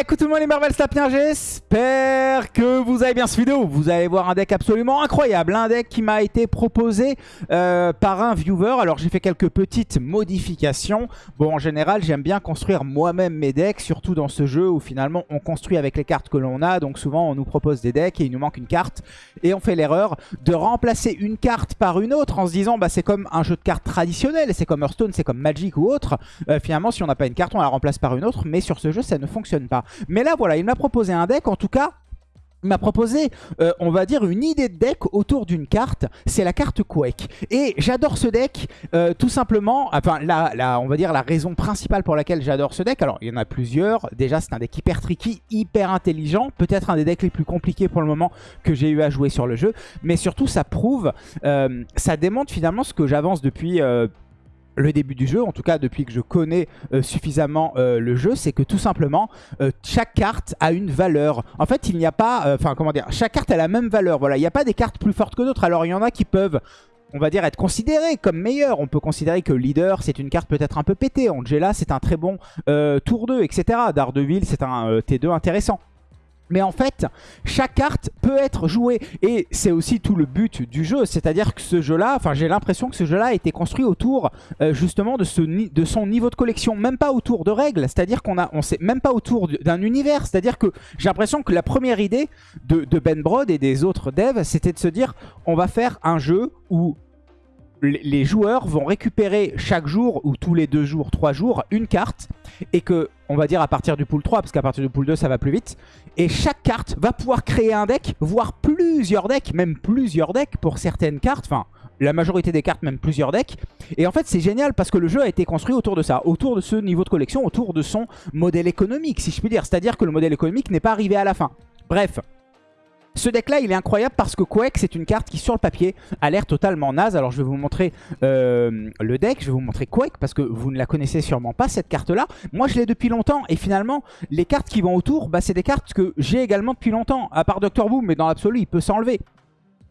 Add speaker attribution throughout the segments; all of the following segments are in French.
Speaker 1: Écoute tout le monde les Marvel Sapiens, j'espère que vous avez bien ce vidéo. Vous allez voir un deck absolument incroyable, un deck qui m'a été proposé euh, par un viewer. Alors j'ai fait quelques petites modifications. Bon en général j'aime bien construire moi-même mes decks, surtout dans ce jeu où finalement on construit avec les cartes que l'on a. Donc souvent on nous propose des decks et il nous manque une carte. Et on fait l'erreur de remplacer une carte par une autre en se disant bah c'est comme un jeu de cartes traditionnel, c'est comme Hearthstone, c'est comme Magic ou autre. Euh, finalement si on n'a pas une carte on la remplace par une autre, mais sur ce jeu ça ne fonctionne pas. Mais là, voilà, il m'a proposé un deck, en tout cas, il m'a proposé, euh, on va dire, une idée de deck autour d'une carte. C'est la carte Quake. Et j'adore ce deck, euh, tout simplement. Enfin, on va dire la raison principale pour laquelle j'adore ce deck. Alors, il y en a plusieurs. Déjà, c'est un deck hyper tricky, hyper intelligent. Peut-être un des decks les plus compliqués pour le moment que j'ai eu à jouer sur le jeu. Mais surtout, ça prouve, euh, ça démontre finalement ce que j'avance depuis le début du jeu, en tout cas depuis que je connais euh, suffisamment euh, le jeu, c'est que tout simplement, euh, chaque carte a une valeur. En fait, il n'y a pas... Enfin, comment dire Chaque carte a la même valeur. Voilà, il n'y a pas des cartes plus fortes que d'autres. Alors, il y en a qui peuvent on va dire être considérées comme meilleures. On peut considérer que Leader, c'est une carte peut-être un peu pétée. Angela, c'est un très bon tour 2, etc. Daredevil, c'est un T2 intéressant. Mais en fait, chaque carte peut être jouée. Et c'est aussi tout le but du jeu. C'est-à-dire que ce jeu-là, enfin j'ai l'impression que ce jeu-là a été construit autour euh, justement de, son niveau de collection. Même pas autour de règles. C'est-à-dire qu'on a, sait même pas autour d'un univers. C'est-à-dire que j'ai l'impression que la première idée de, de Ben Brod et des autres devs, c'était de se dire on va faire un jeu où les joueurs vont récupérer chaque jour ou tous les deux jours, trois jours, une carte et que, on va dire à partir du pool 3, parce qu'à partir du pool 2 ça va plus vite, et chaque carte va pouvoir créer un deck, voire plusieurs decks, même plusieurs decks pour certaines cartes, enfin la majorité des cartes, même plusieurs decks. Et en fait, c'est génial parce que le jeu a été construit autour de ça, autour de ce niveau de collection, autour de son modèle économique, si je puis dire. C'est-à-dire que le modèle économique n'est pas arrivé à la fin. Bref, ce deck là il est incroyable parce que Quake c'est une carte qui sur le papier a l'air totalement naze. Alors je vais vous montrer euh, le deck, je vais vous montrer Quake parce que vous ne la connaissez sûrement pas cette carte là. Moi je l'ai depuis longtemps et finalement les cartes qui vont autour bah, c'est des cartes que j'ai également depuis longtemps. À part Doctor Boom mais dans l'absolu il peut s'enlever.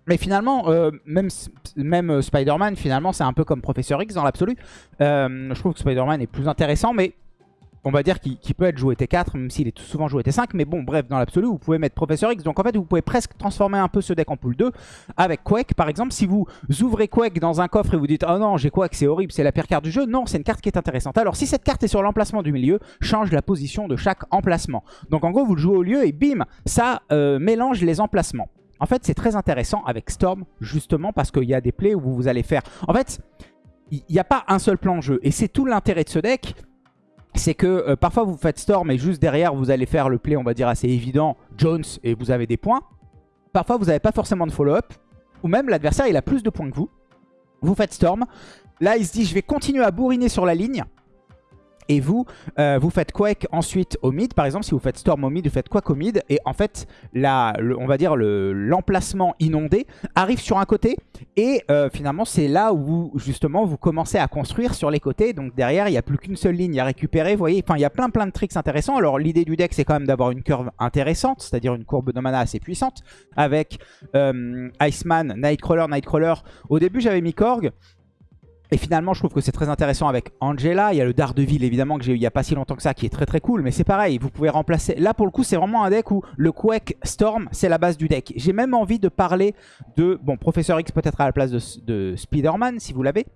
Speaker 1: Mais finalement, euh, même, euh, Spider-Man, finalement, c'est un peu comme Professeur X dans l'absolu. je trouve que Spider-Man est plus intéressant, mais on va dire qu'il peut être joué T4, même s'il est souvent joué T5. Mais bon, bref, dans l'absolu, vous pouvez mettre Professeur X. Donc en fait, vous pouvez presque transformer un peu ce deck en pool 2 avec Quake. Par exemple, si vous ouvrez Quake dans un coffre et vous dites « Oh non, j'ai Quake, c'est horrible, c'est la pire carte du jeu », non, c'est une carte qui est intéressante. Alors si cette carte est sur l'emplacement du milieu, change la position de chaque emplacement. Donc en gros, vous le jouez au lieu et bim, ça euh, mélange les emplacements. En fait, c'est très intéressant avec Storm, justement, parce qu'il y a des plays où vous allez faire... En fait, il n'y a pas un seul plan de jeu. Et c'est tout l'intérêt de ce deck c'est que euh, parfois vous faites Storm et juste derrière vous allez faire le play on va dire assez évident Jones et vous avez des points. Parfois vous n'avez pas forcément de follow-up ou même l'adversaire il a plus de points que vous. Vous faites Storm. Là il se dit je vais continuer à bourriner sur la ligne et vous, euh, vous faites Quake ensuite au mid. Par exemple, si vous faites Storm au mid, vous faites Quake au mid. Et en fait, on va dire l'emplacement inondé arrive sur un côté. Et euh, finalement, c'est là où justement vous commencez à construire sur les côtés. Donc derrière, il n'y a plus qu'une seule ligne à récupérer. Vous voyez, enfin, il y a plein plein de tricks intéressants. Alors l'idée du deck, c'est quand même d'avoir une curve intéressante, c'est-à-dire une courbe de mana assez puissante. Avec euh, Iceman, Nightcrawler, Nightcrawler. Au début, j'avais mis Korg. Et finalement, je trouve que c'est très intéressant avec Angela. Il y a le Daredevil, évidemment, que j'ai eu il n'y a pas si longtemps que ça, qui est très très cool. Mais c'est pareil, vous pouvez remplacer... Là, pour le coup, c'est vraiment un deck où le Quake Storm, c'est la base du deck. J'ai même envie de parler de... Bon, Professeur X peut-être à la place de, de Spider-Man, si vous l'avez.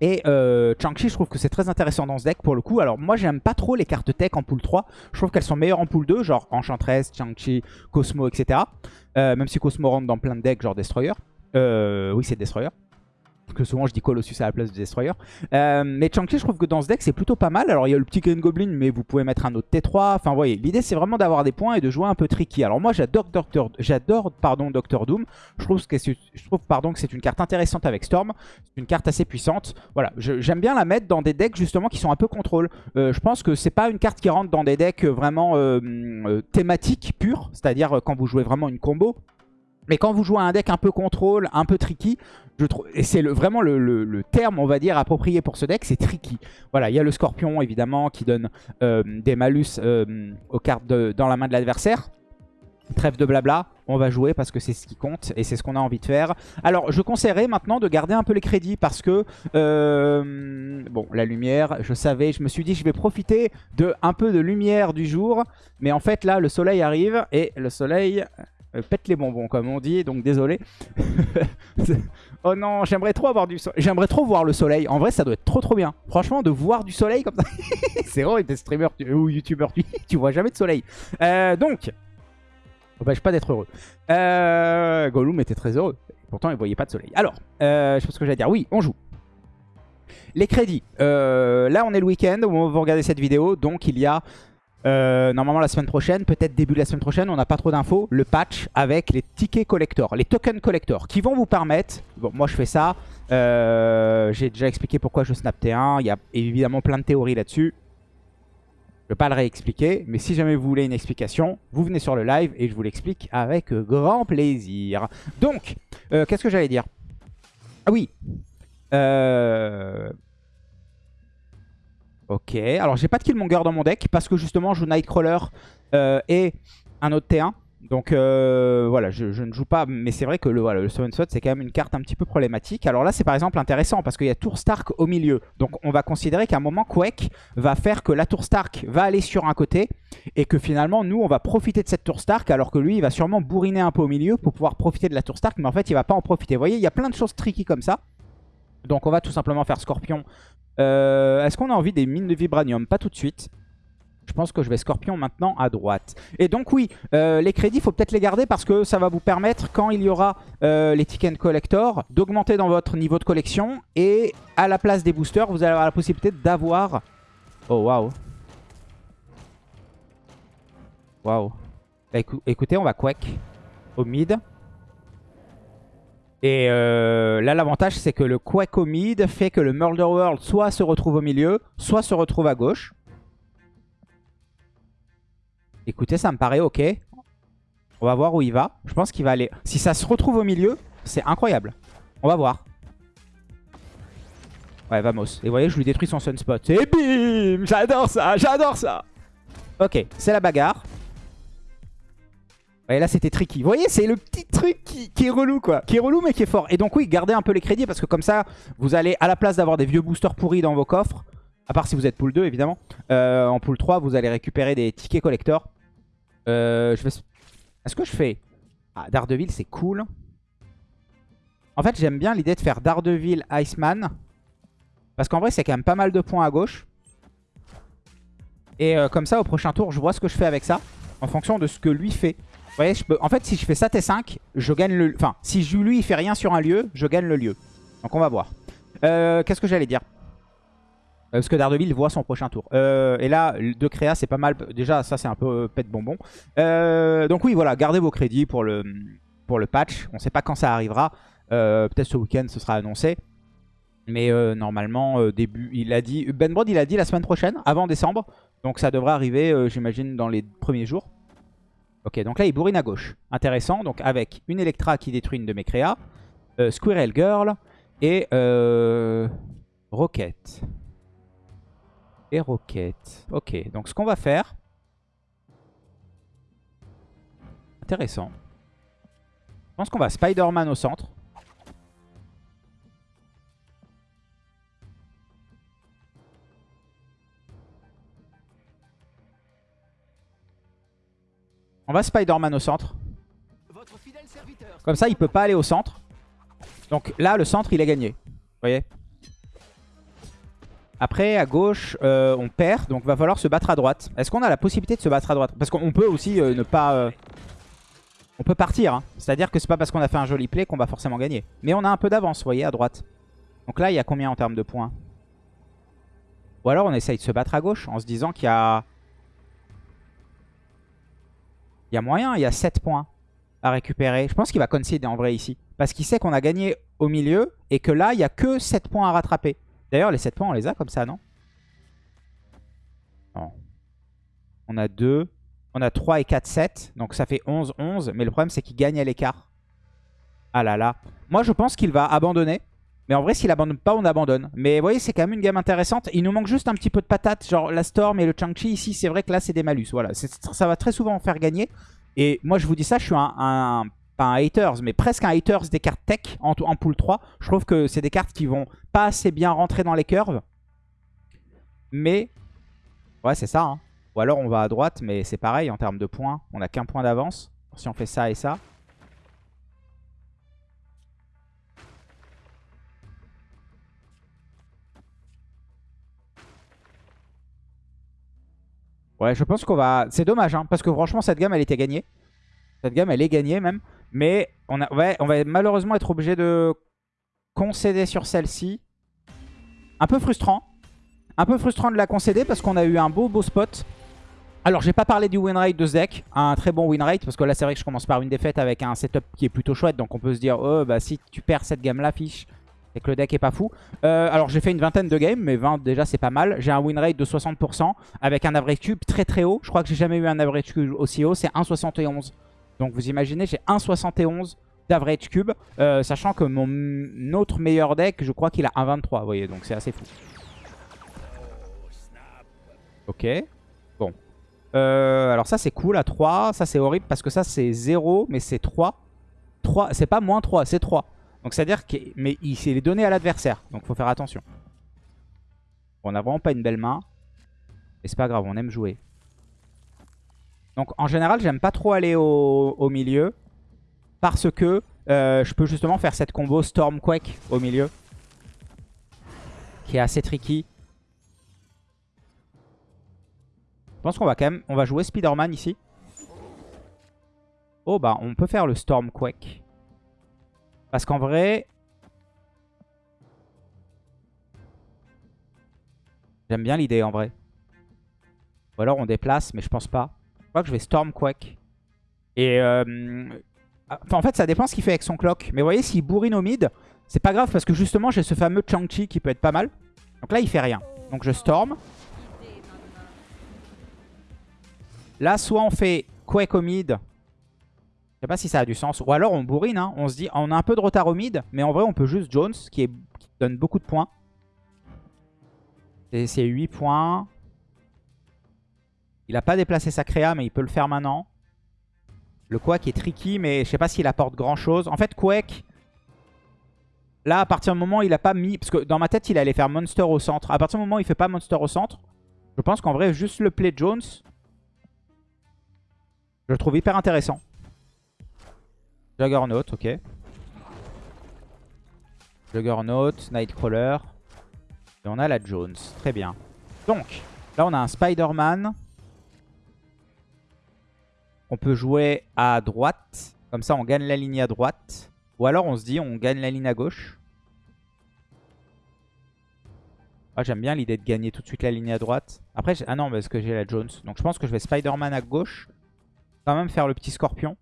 Speaker 1: Et euh, Chang-Chi, je trouve que c'est très intéressant dans ce deck pour le coup. Alors moi, j'aime pas trop les cartes tech en pool 3. Je trouve qu'elles sont meilleures en pool 2, genre Enchantress, Chang-Chi, Cosmo, etc. Euh, même si Cosmo rentre dans plein de decks, genre Destroyer. Euh, oui, c'est Destroyer que souvent je dis Colossus à la place de Destroyer. Euh, mais Chang-Chi, je trouve que dans ce deck, c'est plutôt pas mal. Alors, il y a le petit Green Goblin, mais vous pouvez mettre un autre T3. Enfin, vous voyez, l'idée, c'est vraiment d'avoir des points et de jouer un peu tricky. Alors, moi, j'adore Doctor, j'adore Doctor Doom. Je trouve que c'est une carte intéressante avec Storm. C'est une carte assez puissante. Voilà, j'aime bien la mettre dans des decks justement qui sont un peu contrôle. Euh, je pense que c'est pas une carte qui rentre dans des decks vraiment euh, thématiques purs, c'est-à-dire quand vous jouez vraiment une combo. Mais quand vous jouez un deck un peu contrôle, un peu tricky, et c'est vraiment le, terme, on va dire, approprié pour ce deck, c'est tricky. Voilà, il y a le Scorpion, évidemment, qui donne euh, des malus euh, aux cartes dans la main de l'adversaire. Trêve de blabla, on va jouer parce que c'est ce qui compte et c'est ce qu'on a envie de faire. Alors, je conseillerais maintenant de garder un peu les crédits parce que, euh, bon, la lumière, je savais, je me suis dit, je vais profiter de un peu de lumière du jour. Mais en fait, là, le soleil arrive et le soleil euh, pète les bonbons, comme on dit, donc désolé. oh non, j'aimerais trop avoir du soleil. J'aimerais trop voir le soleil. En vrai, ça doit être trop trop bien. Franchement, de voir du soleil comme ça. c'est vrai, t'es streamer ou youtubeur, tu, tu vois jamais de soleil. Euh, donc, Empêche pas d'être heureux. Euh, Gollum était très heureux. Pourtant, il voyait pas de soleil. Alors, euh, je pense que j'allais dire. Oui, on joue. Les crédits. Euh, là, on est le week-end où vous regardez cette vidéo. Donc, il y a euh, normalement la semaine prochaine, peut-être début de la semaine prochaine, on n'a pas trop d'infos, le patch avec les tickets collector, les tokens collector, qui vont vous permettre, bon moi je fais ça, j'ai déjà expliqué pourquoi je snap T1, il y a évidemment plein de théories là-dessus, je ne vais pas le réexpliquer, mais si jamais vous voulez une explication, vous venez sur le live et je vous l'explique avec grand plaisir. Donc, euh, qu'est-ce que j'allais dire? Ah oui euh... Ok, alors j'ai pas de Killmonger dans mon deck parce que justement je joue Nightcrawler euh, et un autre T1. Donc euh, voilà, je, ne joue pas, mais c'est vrai que le, voilà, le Seven Sword c'est quand même une carte un petit peu problématique. Alors là c'est par exemple intéressant parce qu'il y a Tour Stark au milieu. Donc on va considérer qu'à un moment Quake va faire que la Tour Stark va aller sur un côté et que finalement nous on va profiter de cette Tour Stark alors que lui il va sûrement bourriner un peu au milieu pour pouvoir profiter de la Tour Stark mais en fait il va pas en profiter. Vous voyez il y a plein de choses tricky comme ça. Donc on va tout simplement faire Scorpion. Euh, est-ce qu'on a envie des mines de Vibranium? Pas tout de suite. Je pense que je vais Scorpion maintenant à droite. Et donc oui, euh, les crédits, il faut peut-être les garder parce que ça va vous permettre, quand il y aura euh, les tickets collector, d'augmenter dans votre niveau de collection. Et à la place des boosters, vous allez avoir la possibilité d'avoir... Oh, waouh. Waouh. Bah, écoutez, on va Quake au mid. Et euh, là, l'avantage, c'est que le au mid fait que le Murder World soit se retrouve au milieu, soit se retrouve à gauche. Écoutez, ça me paraît ok. On va voir où il va. Je pense qu'il va aller... Si ça se retrouve au milieu, c'est incroyable. On va voir. Ouais, vamos. Et vous voyez, je lui détruis son sunspot. Et bim J'adore ça J'adore ça Ok, c'est la bagarre. Et là, c'était tricky. Vous voyez, c'est le petit truc qui, est relou, quoi. Qui est relou, mais qui est fort. Et donc, oui, gardez un peu les crédits, parce que comme ça, vous allez, à la place d'avoir des vieux boosters pourris dans vos coffres, à part si vous êtes pool 2, évidemment, euh, en pool 3, vous allez récupérer des tickets collector. Euh, je. Est-ce que je fais... Ah, Daredevil, c'est cool. En fait, j'aime bien l'idée de faire Daredevil, Iceman. Parce qu'en vrai, c'est quand même pas mal de points à gauche. Et euh, comme ça, au prochain tour, je vois ce que je fais avec ça. En fonction de ce que lui fait. Vous voyez, en fait, si je fais ça T5, je gagne le... Enfin, si lui, il fait rien sur un lieu, je gagne le lieu. Donc on va voir. Euh, Qu'est-ce que j'allais dire? Euh, parce que Daredevil voit son prochain tour. Euh, et là, de créa, c'est pas mal. Déjà, ça, c'est un peu euh, pète bonbon. donc oui, voilà, gardez vos crédits pour le, patch. On sait pas quand ça arrivera. Peut-être ce week-end, ce sera annoncé. Mais normalement, début, il a dit... Ben Brod, il a dit la semaine prochaine, avant décembre. Donc ça devrait arriver, j'imagine, dans les premiers jours. Ok, donc là, il bourrine à gauche. Intéressant. Donc avec une Electra qui détruit une de mes créas. Squirrel Girl et Rocket et roquettes. Ok, donc ce qu'on va faire... Intéressant. Je pense qu'on va Spider-Man au centre. On va Spider-Man au centre. Comme ça, il peut pas aller au centre. Donc là, le centre, il est gagné. Vous voyez? Après, à gauche, euh, on perd, donc va falloir se battre à droite. Est-ce qu'on a la possibilité de se battre à droite? Parce qu'on peut aussi euh, ne pas... Euh, on peut partir, hein. c'est-à-dire que c'est pas parce qu'on a fait un joli play qu'on va forcément gagner. Mais on a un peu d'avance, vous voyez, à droite. Donc là, il y a combien en termes de points? Ou alors on essaye de se battre à gauche en se disant qu'il y a... Il y a moyen, il y a 7 points à récupérer. Je pense qu'il va concede en vrai ici. Parce qu'il sait qu'on a gagné au milieu et que là, il n'y a que 7 points à rattraper. D'ailleurs, les 7 points, on les a comme ça, non? Non. On a 2. On a 3 et 4, 7. Donc ça fait 11, 11. Mais le problème, c'est qu'il gagne à l'écart. Ah là là. Moi, je pense qu'il va abandonner. Mais en vrai, s'il abandonne pas, on abandonne. Mais vous voyez, c'est quand même une game intéressante. Il nous manque juste un petit peu de patate. Genre la Storm et le Chang-Chi. Ici, c'est vrai que là, c'est des malus. Voilà. Ça va très souvent faire gagner. Et moi, je vous dis ça, je suis un, un pas un haters, mais presque un haters des cartes tech en, en pool 3. Je trouve que c'est des cartes qui vont pas assez bien rentrer dans les curves. Mais, ouais, c'est ça. Hein. Ou alors on va à droite, mais c'est pareil en termes de points. On n'a qu'un point d'avance. Si on fait ça et ça. Ouais, je pense qu'on va... C'est dommage, hein, parce que franchement, cette gamme, elle était gagnée. Cette gamme, elle est gagnée même. Mais on, va malheureusement être obligé de concéder sur celle-ci. Un peu frustrant. Un peu frustrant de la concéder parce qu'on a eu un beau beau spot. Alors, j'ai pas parlé du win rate de ce deck. Un très bon win rate. Parce que là, c'est vrai que je commence par une défaite avec un setup qui est plutôt chouette. Donc, on peut se dire, oh, bah si tu perds cette gamme-là, fiche. Et que le deck est pas fou. Euh, alors, j'ai fait une vingtaine de games. Mais 20, déjà, c'est pas mal. J'ai un win rate de 60%. Avec un average cube très très haut. Je crois que j'ai jamais eu un average cube aussi haut. C'est 1,71. Donc, vous imaginez, j'ai 1,71 d'average cube. Euh, sachant que mon autre meilleur deck, je crois qu'il a 1,23. Vous voyez, donc c'est assez fou. Ok. Euh, alors ça c'est cool à 3. Ça c'est horrible parce que ça c'est 0 mais c'est 3. 3 c'est pas moins 3, c'est 3. Donc c'est à dire qu'il mais il s'est donné à l'adversaire. Donc faut faire attention. on a vraiment pas une belle main. Mais c'est pas grave, on aime jouer. Donc en général j'aime pas trop aller au, milieu. Parce que euh, je peux justement faire cette combo Stormquake au milieu. Qui est assez tricky. Je pense qu'on va quand même... On va jouer Spider-Man ici. Oh bah on peut faire le Stormquake. Parce qu'en vrai... J'aime bien l'idée en vrai. Ou alors on déplace, mais je pense pas. Je crois que je vais Stormquake. Et... Euh... en fait, ça dépend ce qu'il fait avec son clock. Mais vous voyez, s'il bourrine au mid, c'est pas grave parce que justement, j'ai ce fameux Chang-Chi qui peut être pas mal. Donc là, il fait rien. Donc je Storm. Là, soit on fait Quake au mid. Sais pas si ça a du sens. Ou alors on bourrine. Hein. On se dit, on a un peu de retard au mid. Mais en vrai, on peut juste Jones, qui, est, donne beaucoup de points. C'est 8 points. Il a pas déplacé sa créa, mais il peut le faire maintenant. Le Quake est tricky, mais je sais pas s'il apporte grand chose. En fait, Quake, là, à partir du moment où il a pas mis... Parce que dans ma tête, il allait faire Monster au centre. À partir du moment où il fait pas Monster au centre, je pense qu'en vrai, juste le play Jones, je le trouve hyper intéressant. Juggernaut, ok. Juggernaut, Nightcrawler. Et on a la Jones. Très bien. Donc, là on a un Spider-Man. On peut jouer à droite. Comme ça on gagne la ligne à droite. Ou alors on se dit on gagne la ligne à gauche. Ah, J'aime bien l'idée de gagner tout de suite la ligne à droite. Après, ah non, parce que j'ai la Jones. Donc je pense que je vais Spider-Man à gauche quand même faire le petit scorpion.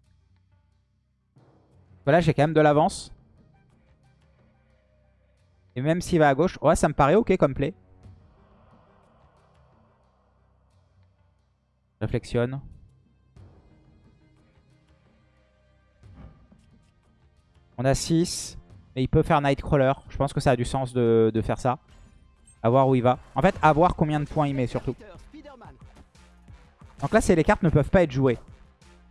Speaker 1: Voilà, j'ai quand même de l'avance. Et même s'il va à gauche, ouais, ça me paraît ok comme play. Réflexionne. On a 6. Et il peut faire Nightcrawler. Je pense que ça a du sens de, de faire ça. A voir où il va. En fait, à voir combien de points il met surtout. Donc là, c'est les cartes ne peuvent pas être jouées.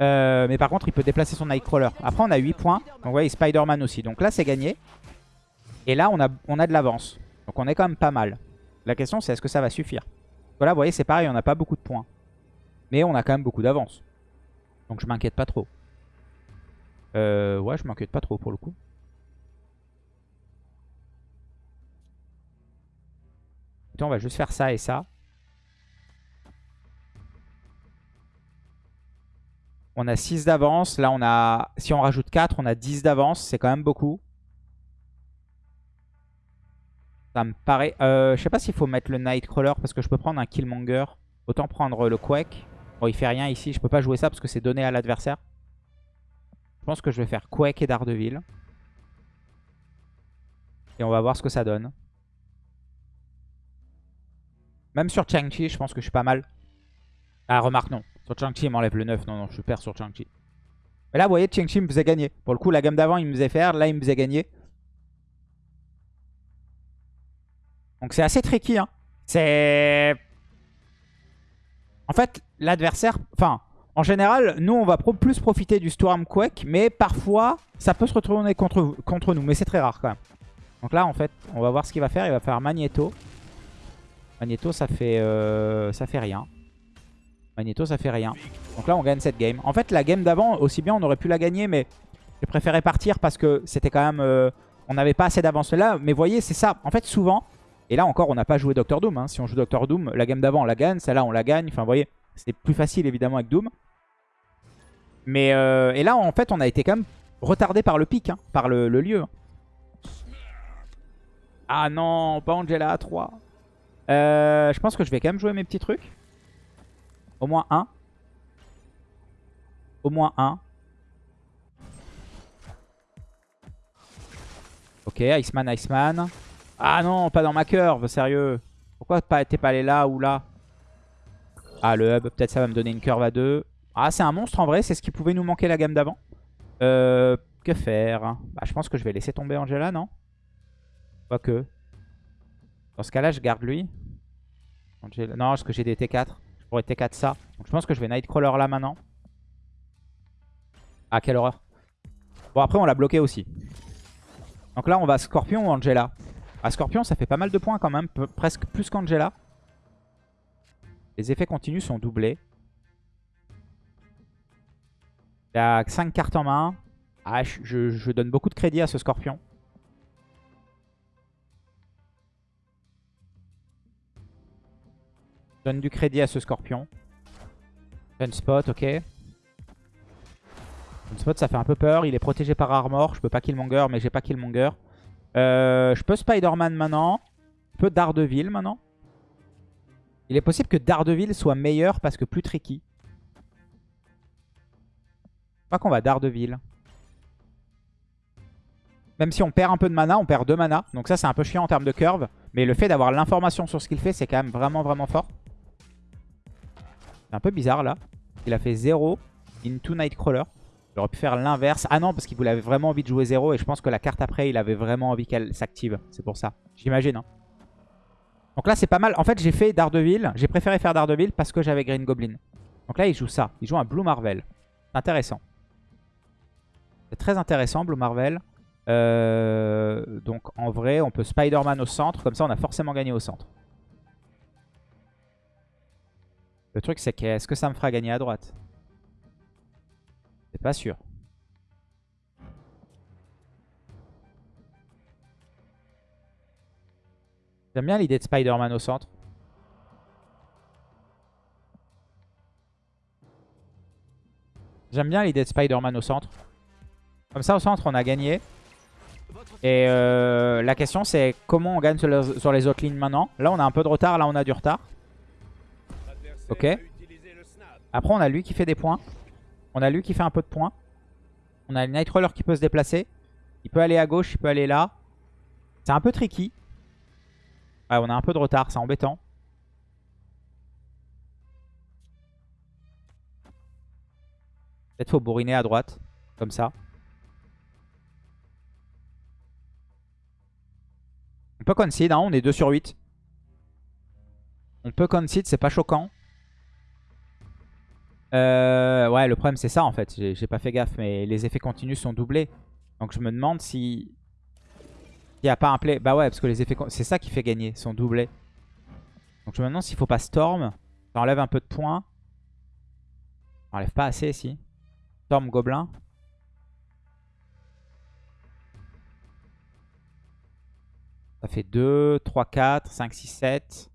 Speaker 1: Euh, mais par contre, il peut déplacer son Nightcrawler. Après, on a 8 points. Donc, vous voyez, Spider-Man aussi. Donc là, c'est gagné. Et là, on a, on a de l'avance. Donc, on est quand même pas mal. La question, c'est est-ce que ça va suffire? Voilà, vous voyez, c'est pareil, on n'a pas beaucoup de points. Mais on a quand même beaucoup d'avance. Donc, je m'inquiète pas trop. Euh, ouais, je m'inquiète pas trop pour le coup. on va juste faire ça et ça. On a 6 d'avance. Là, on a. Si on rajoute 4, on a 10 d'avance. C'est quand même beaucoup. Ça me paraît... Euh, je sais pas s'il faut mettre le Nightcrawler parce que je peux prendre un Killmonger. Autant prendre le Quake. Bon, il fait rien ici. Je peux pas jouer ça parce que c'est donné à l'adversaire. Je pense que je vais faire Quake et Daredevil. Et on va voir ce que ça donne. Même sur Chang-Chi, je pense que je suis pas mal. Ah, remarque, non. Sur Chang-Chi, il m'enlève le 9. Non, non, je perds sur Chang-Chi. Mais là, vous voyez, Chang-Chi me faisait gagner. Pour le coup, la gamme d'avant, il me faisait faire. Là, il me faisait gagner. Donc, c'est assez tricky. Hein. C'est... En fait, l'adversaire... Enfin, En général, nous, on va plus profiter du Stormquake, mais parfois, ça peut se retourner contre, contre nous. Mais c'est très rare quand même. Donc là, en fait, on va voir ce qu'il va faire. Il va faire Magneto. Magneto, ça fait, euh, ça fait rien. Magneto, ça fait rien. Donc là, on gagne cette game. En fait, la game d'avant, aussi bien, on aurait pu la gagner, mais j'ai préféré partir parce que c'était quand même... Euh, on n'avait pas assez d'avance là. Mais voyez, c'est ça. En fait, souvent, et là encore, on n'a pas joué Doctor Doom. Hein. Si on joue Doctor Doom, la game d'avant, on la gagne. Celle-là, on la gagne. Enfin, vous voyez, c'est plus facile, évidemment, avec Doom. Mais euh, et là, en fait, on a été quand même retardé par le pic, hein, par le, lieu. Ah non, pas Angela à 3. Euh, je pense que je vais quand même jouer mes petits trucs. Au moins un. Au moins un. Ok, Iceman, Iceman. Ah non, pas dans ma curve, sérieux. Pourquoi t'es pas allé là ou là? Ah, le hub, peut-être ça va me donner une curve à deux. Ah, c'est un monstre en vrai, c'est ce qui pouvait nous manquer la gamme d'avant. Euh, que faire? Bah, Je pense que je vais laisser tomber Angela, non? Quoique. Dans ce cas-là, je garde lui. Non, parce que j'ai des T4. Je pourrais T4 ça. Donc je pense que je vais Nightcrawler là maintenant. Ah, quelle horreur. Bon, après, on l'a bloqué aussi. Donc là, on va Scorpion ou Angela? Ah, Scorpion, ça fait pas mal de points quand même. Presque plus qu'Angela. Les effets continus sont doublés. Il a 5 cartes en main. Ah, je, donne beaucoup de crédit à ce scorpion. Donne du crédit à ce scorpion. spot, ok. spot, ça fait un peu peur. Il est protégé par armor. Je peux pas killmonger, mais j'ai pas killmonger. Euh, je peux Spider-Man maintenant. Je peux Daredevil maintenant. Il est possible que Daredevil soit meilleur parce que plus tricky crois qu'on va Daredevil. Même si on perd un peu de mana, on perd 2 mana. Donc ça, c'est un peu chiant en termes de curve. Mais le fait d'avoir l'information sur ce qu'il fait, c'est quand même vraiment, vraiment fort. C'est un peu bizarre, là. Il a fait 0 into Nightcrawler. Il aurait pu faire l'inverse. Ah non, parce qu'il voulait vraiment envie de jouer 0. Et je pense que la carte après, il avait vraiment envie qu'elle s'active. C'est pour ça. J'imagine. Hein. Donc là, c'est pas mal. En fait, j'ai fait Daredevil. J'ai préféré faire Daredevil parce que j'avais Green Goblin. Donc là, il joue ça. Il joue un Blue Marvel. Intéressant. C'est très intéressant, Blue Marvel. Euh, donc en vrai, on peut Spider-Man au centre. Comme ça, on a forcément gagné au centre. Le truc, c'est que est-ce que ça me fera gagner à droite? C'est pas sûr. J'aime bien l'idée de Spider-Man au centre. J'aime bien l'idée de Spider-Man au centre. Comme ça, au centre, on a gagné. Et euh, la question, c'est comment on gagne sur les, autres lignes maintenant? Là, on a un peu de retard. Là, on a du retard. Ok. Après, on a lui qui fait des points. On a lui qui fait un peu de points. On a le Nightcrawler qui peut se déplacer. Il peut aller à gauche, il peut aller là. C'est un peu tricky. Ouais, on a un peu de retard, c'est embêtant. Peut-être faut bourriner à droite, comme ça. On peut concede, hein, on est 2 sur 8. On peut concede, c'est pas choquant. Euh, ouais, le problème c'est ça en fait. J'ai pas fait gaffe, mais les effets continus sont doublés. Donc je me demande si... Il n'y a pas un play. Bah ouais, parce que les effets... C'est ça qui fait gagner, sont doublés. Donc je me demande s'il faut pas Storm. Ça enlève un peu de points. Ça enlève pas assez, si. Storm Gobelin. Ça fait 2, 3, 4, 5, 6, 7.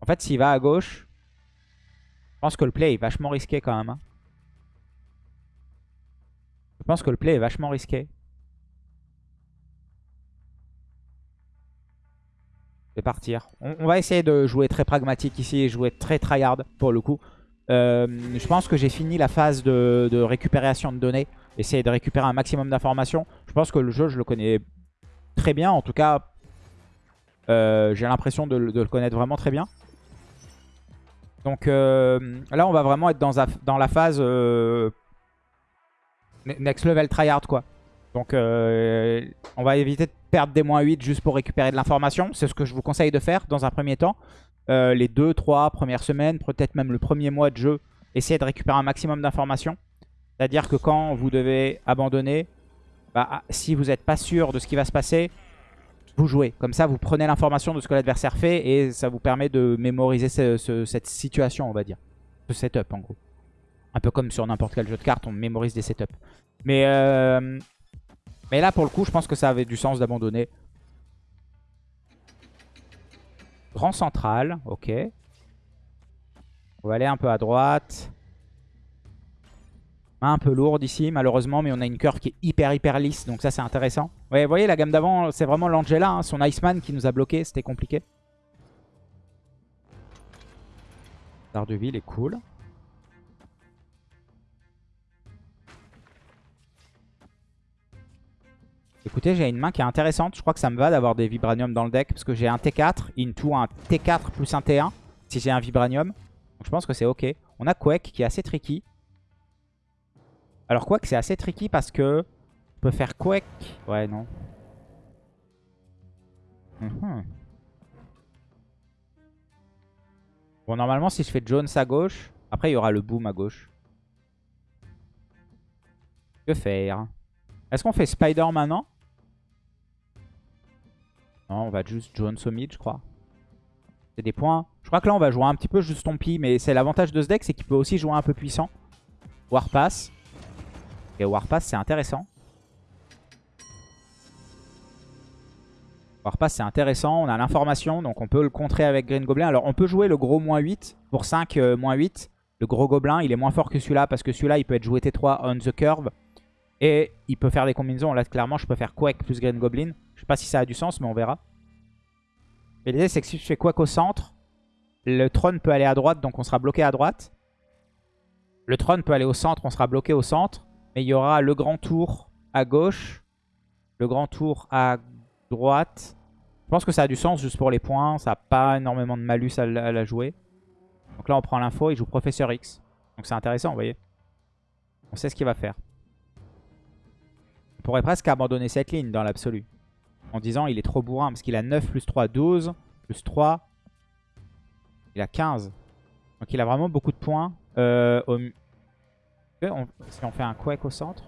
Speaker 1: En fait, s'il va à gauche, je pense que le play est vachement risqué quand même. Hein. Je pense que le play est vachement risqué. Je vais partir. On, va essayer de jouer très pragmatique ici et jouer très tryhard pour le coup. Euh, je pense que j'ai fini la phase de, récupération de données. Essayer de récupérer un maximum d'informations. Je pense que le jeu, je le connais très bien. En tout cas, euh, j'ai l'impression de, le connaître vraiment très bien. Donc euh, là, on va vraiment être dans, la phase euh, next level tryhard quoi. Donc on va éviter de perdre des moins 8 juste pour récupérer de l'information. C'est ce que je vous conseille de faire dans un premier temps. euh, les 2-3 premières semaines, peut-être même le premier mois de jeu, essayez de récupérer un maximum d'informations. C'est-à-dire que quand vous devez abandonner, bah, si vous n'êtes pas sûr de ce qui va se passer, vous jouez. Comme ça, vous prenez l'information de ce que l'adversaire fait et ça vous permet de mémoriser cette situation, on va dire. Ce setup, en gros. Un peu comme sur n'importe quel jeu de cartes, on mémorise des setups. Mais, euh, mais là, pour le coup, je pense que ça avait du sens d'abandonner. Grand central, ok. On va aller un peu à droite. Un peu lourde ici, malheureusement, mais on a une curve qui est hyper, hyper lisse, donc ça, c'est intéressant. Ouais, vous voyez, la gamme d'avant, c'est vraiment l'Angela, hein, son Iceman qui nous a bloqué, c'était compliqué. Ville est cool. Écoutez, j'ai une main qui est intéressante. Je crois que ça me va d'avoir des vibraniums dans le deck. Parce que j'ai un T4 into un T4 plus un T1. Si j'ai un vibranium. Donc je pense que c'est ok. On a Quake qui est assez tricky. Alors Quake c'est assez tricky parce que... On peut faire Quake. Ouais, non. Mhm. Bon, normalement, si je fais Jones à gauche... Après, il y aura le Boom à gauche. Que faire? Est-ce qu'on fait Spider maintenant non, on va juste Jones au mid, je crois. C'est des points. Je crois que là, on va jouer un petit peu juste Stompy. Mais c'est l'avantage de ce deck, c'est qu'il peut aussi jouer un peu puissant. Warpass. Et Warpass, c'est intéressant. Warpass, c'est intéressant. On a l'information, donc on peut le contrer avec Green Goblin. Alors, on peut jouer le gros moins 8 pour 5 euh, moins 8. Le gros gobelin, il est moins fort que celui-là parce que celui-là, il peut être joué T3 on the curve. Et il peut faire des combinaisons. Là, clairement, je peux faire Quake plus Green Goblin. Je sais pas si ça a du sens, mais on verra. Et l'idée, c'est que si je fais Quake au centre, le trône peut aller à droite, donc on sera bloqué à droite. Le trône peut aller au centre, on sera bloqué au centre. Mais il y aura le grand tour à gauche, le grand tour à droite. Je pense que ça a du sens juste pour les points. Ça n'a pas énormément de malus à, la jouer. Donc là, on prend l'info, il joue Professeur X. Donc c'est intéressant, vous voyez. On sait ce qu'il va faire. On pourrait presque abandonner cette ligne dans l'absolu en disant il est trop bourrin parce qu'il a 9 plus 3, 12, plus 3, il a 15. Donc il a vraiment beaucoup de points. Euh, si on fait un Quake au centre.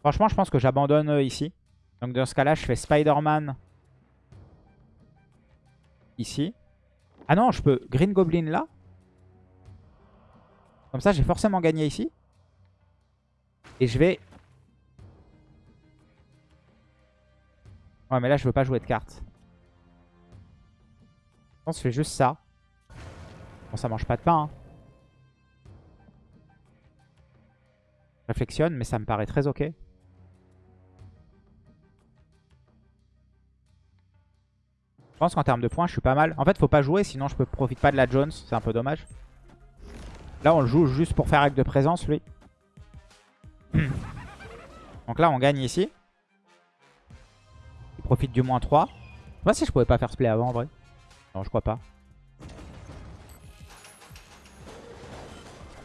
Speaker 1: Franchement, je pense que j'abandonne euh, ici. Donc dans ce cas-là, je fais Spider-Man ici. Ah non, je peux Green Goblin là. Comme ça, j'ai forcément gagné ici. Et je vais Ouais, mais là, je veux pas jouer de cartes. Je pense que je fais juste ça. Bon, ça mange pas de pain. Hein. Réflexionne, mais ça me paraît très ok. Je pense qu'en termes de points, je suis pas mal. En fait, faut pas jouer, sinon je peux profite pas de la Jones. C'est un peu dommage. Là, on le joue juste pour faire acte de présence, lui. Donc là, on gagne ici profite du moins 3. Je sais pas si je pouvais pas faire ce play avant en vrai. Non, je crois pas.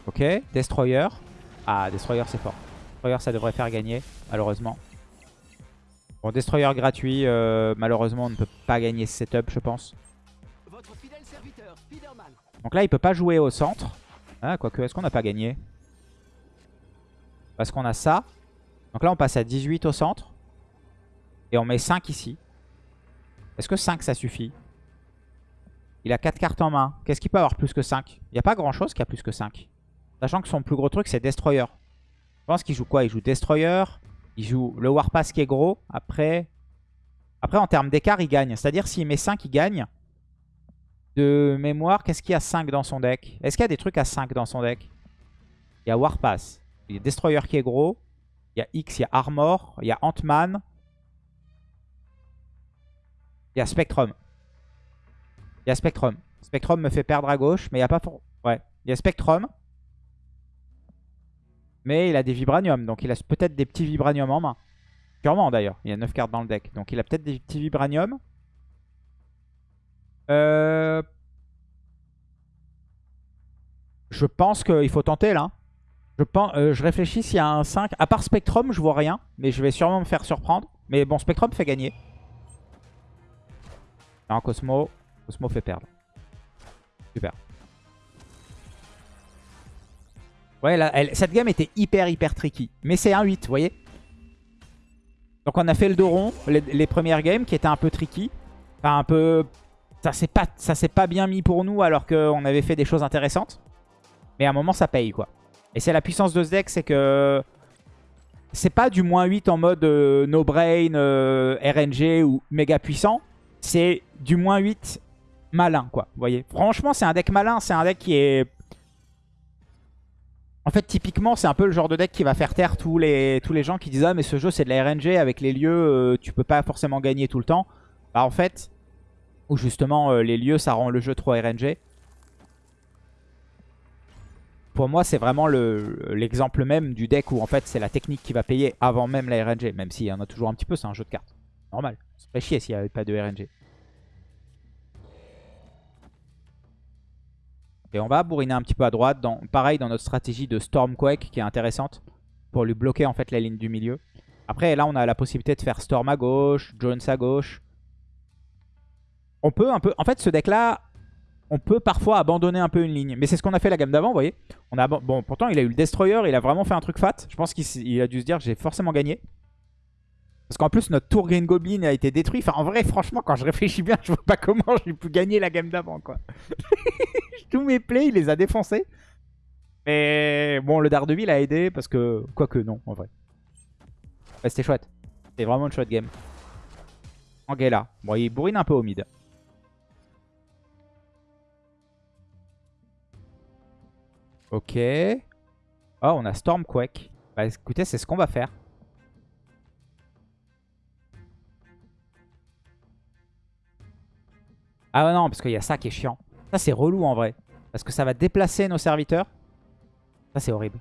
Speaker 1: Ok, Destroyer. Ah, Destroyer c'est fort. Destroyer ça devrait faire gagner, malheureusement. Bon, Destroyer gratuit, euh, malheureusement on ne peut pas gagner ce setup je pense. Donc là il peut pas jouer au centre. Ah, quoique, est-ce qu'on n'a pas gagné? Parce qu'on a ça. Donc là on passe à 18 au centre. Et on met 5 ici. Est-ce que 5 ça suffit? Il a 4 cartes en main. Qu'est-ce qu'il peut avoir plus que 5 Il n'y a pas grand chose qui a plus que 5. Sachant que son plus gros truc c'est Destroyer. Je pense qu'il joue quoi Il joue Destroyer. Il joue le Warpass qui est gros. Après, Après en termes d'écart il gagne. C'est-à-dire s'il met 5 il gagne. De mémoire, qu'est-ce qu'il y a 5 dans son deck Est-ce qu'il y a des trucs à 5 dans son deck Il y a Warpass. Il y a Destroyer qui est gros. Il y a X, il y a Armor. Il y a Ant-Man. Il y a Spectrum. Il y a Spectrum. Spectrum me fait perdre à gauche, mais il n'y a pas... Ouais, il y a Spectrum. Mais il a des Vibranium, donc il a peut-être des petits Vibranium en main. Sûrement d'ailleurs, il y a 9 cartes dans le deck. Donc il a peut-être des petits Vibranium. Euh... Je pense qu'il faut tenter là. Je, euh, je réfléchis s'il y a un 5. À part Spectrum, je vois rien. Mais je vais sûrement me faire surprendre. Mais bon, Spectrum fait gagner. Un Cosmo. Osmo fait perdre. Super. Ouais, là, cette game était hyper, hyper tricky. Mais c'est un 8, vous voyez Donc on a fait le dos rond, les, premières games, qui étaient un peu tricky. Enfin, un peu... Ça s'est pas, pas bien mis pour nous, alors qu'on avait fait des choses intéressantes. Mais à un moment, ça paye, quoi. Et c'est la puissance de ce deck, c'est que... C'est pas du moins 8 en mode euh, no brain, euh, RNG ou méga puissant. C'est du moins 8 malin, quoi. Vous voyez Franchement, c'est un deck malin. C'est un deck qui est... En fait, typiquement, c'est un peu le genre de deck qui va faire taire tous les, tous les gens qui disent « Ah, mais ce jeu, c'est de la RNG. Avec les lieux, euh, tu peux pas forcément gagner tout le temps. » Bah, en fait, ou justement, les lieux, ça rend le jeu trop RNG pour moi, c'est vraiment l'exemple même du deck où en fait c'est la technique qui va payer avant même la RNG. Même s'il y en a toujours un petit peu, c'est un jeu de cartes. Normal. Ça ferait chier s'il n'y avait pas de RNG. Et on va bourriner un petit peu à droite. Pareil dans notre stratégie de Stormquake qui est intéressante. Pour lui bloquer en fait la ligne du milieu. Après là on a la possibilité de faire Storm à gauche, Jones à gauche. On peut un peu... En fait ce deck là on peut parfois abandonner un peu une ligne. Mais c'est ce qu'on a fait la gamme d'avant, vous voyez. On a, bon, pourtant, il a eu le Destroyer, il a vraiment fait un truc fat. Je pense qu'il a dû se dire, j'ai forcément gagné. Parce qu'en plus, notre tour Green Goblin a été détruit. Enfin, en vrai, franchement, quand je réfléchis bien, je vois pas comment j'ai pu gagner la game d'avant, quoi. Tous mes plays, il les a défoncés. Mais bon, le Daredevil a aidé parce que... Quoique, non, en vrai. C'était chouette. C'était vraiment une chouette game. Angela. Bon, il bourrine un peu au mid. Ok. Oh, on a Stormquake. Bah écoutez, c'est ce qu'on va faire. Ah non, parce qu'il y a ça qui est chiant. Ça, c'est relou en vrai. Parce que ça va déplacer nos serviteurs. Ça, c'est horrible.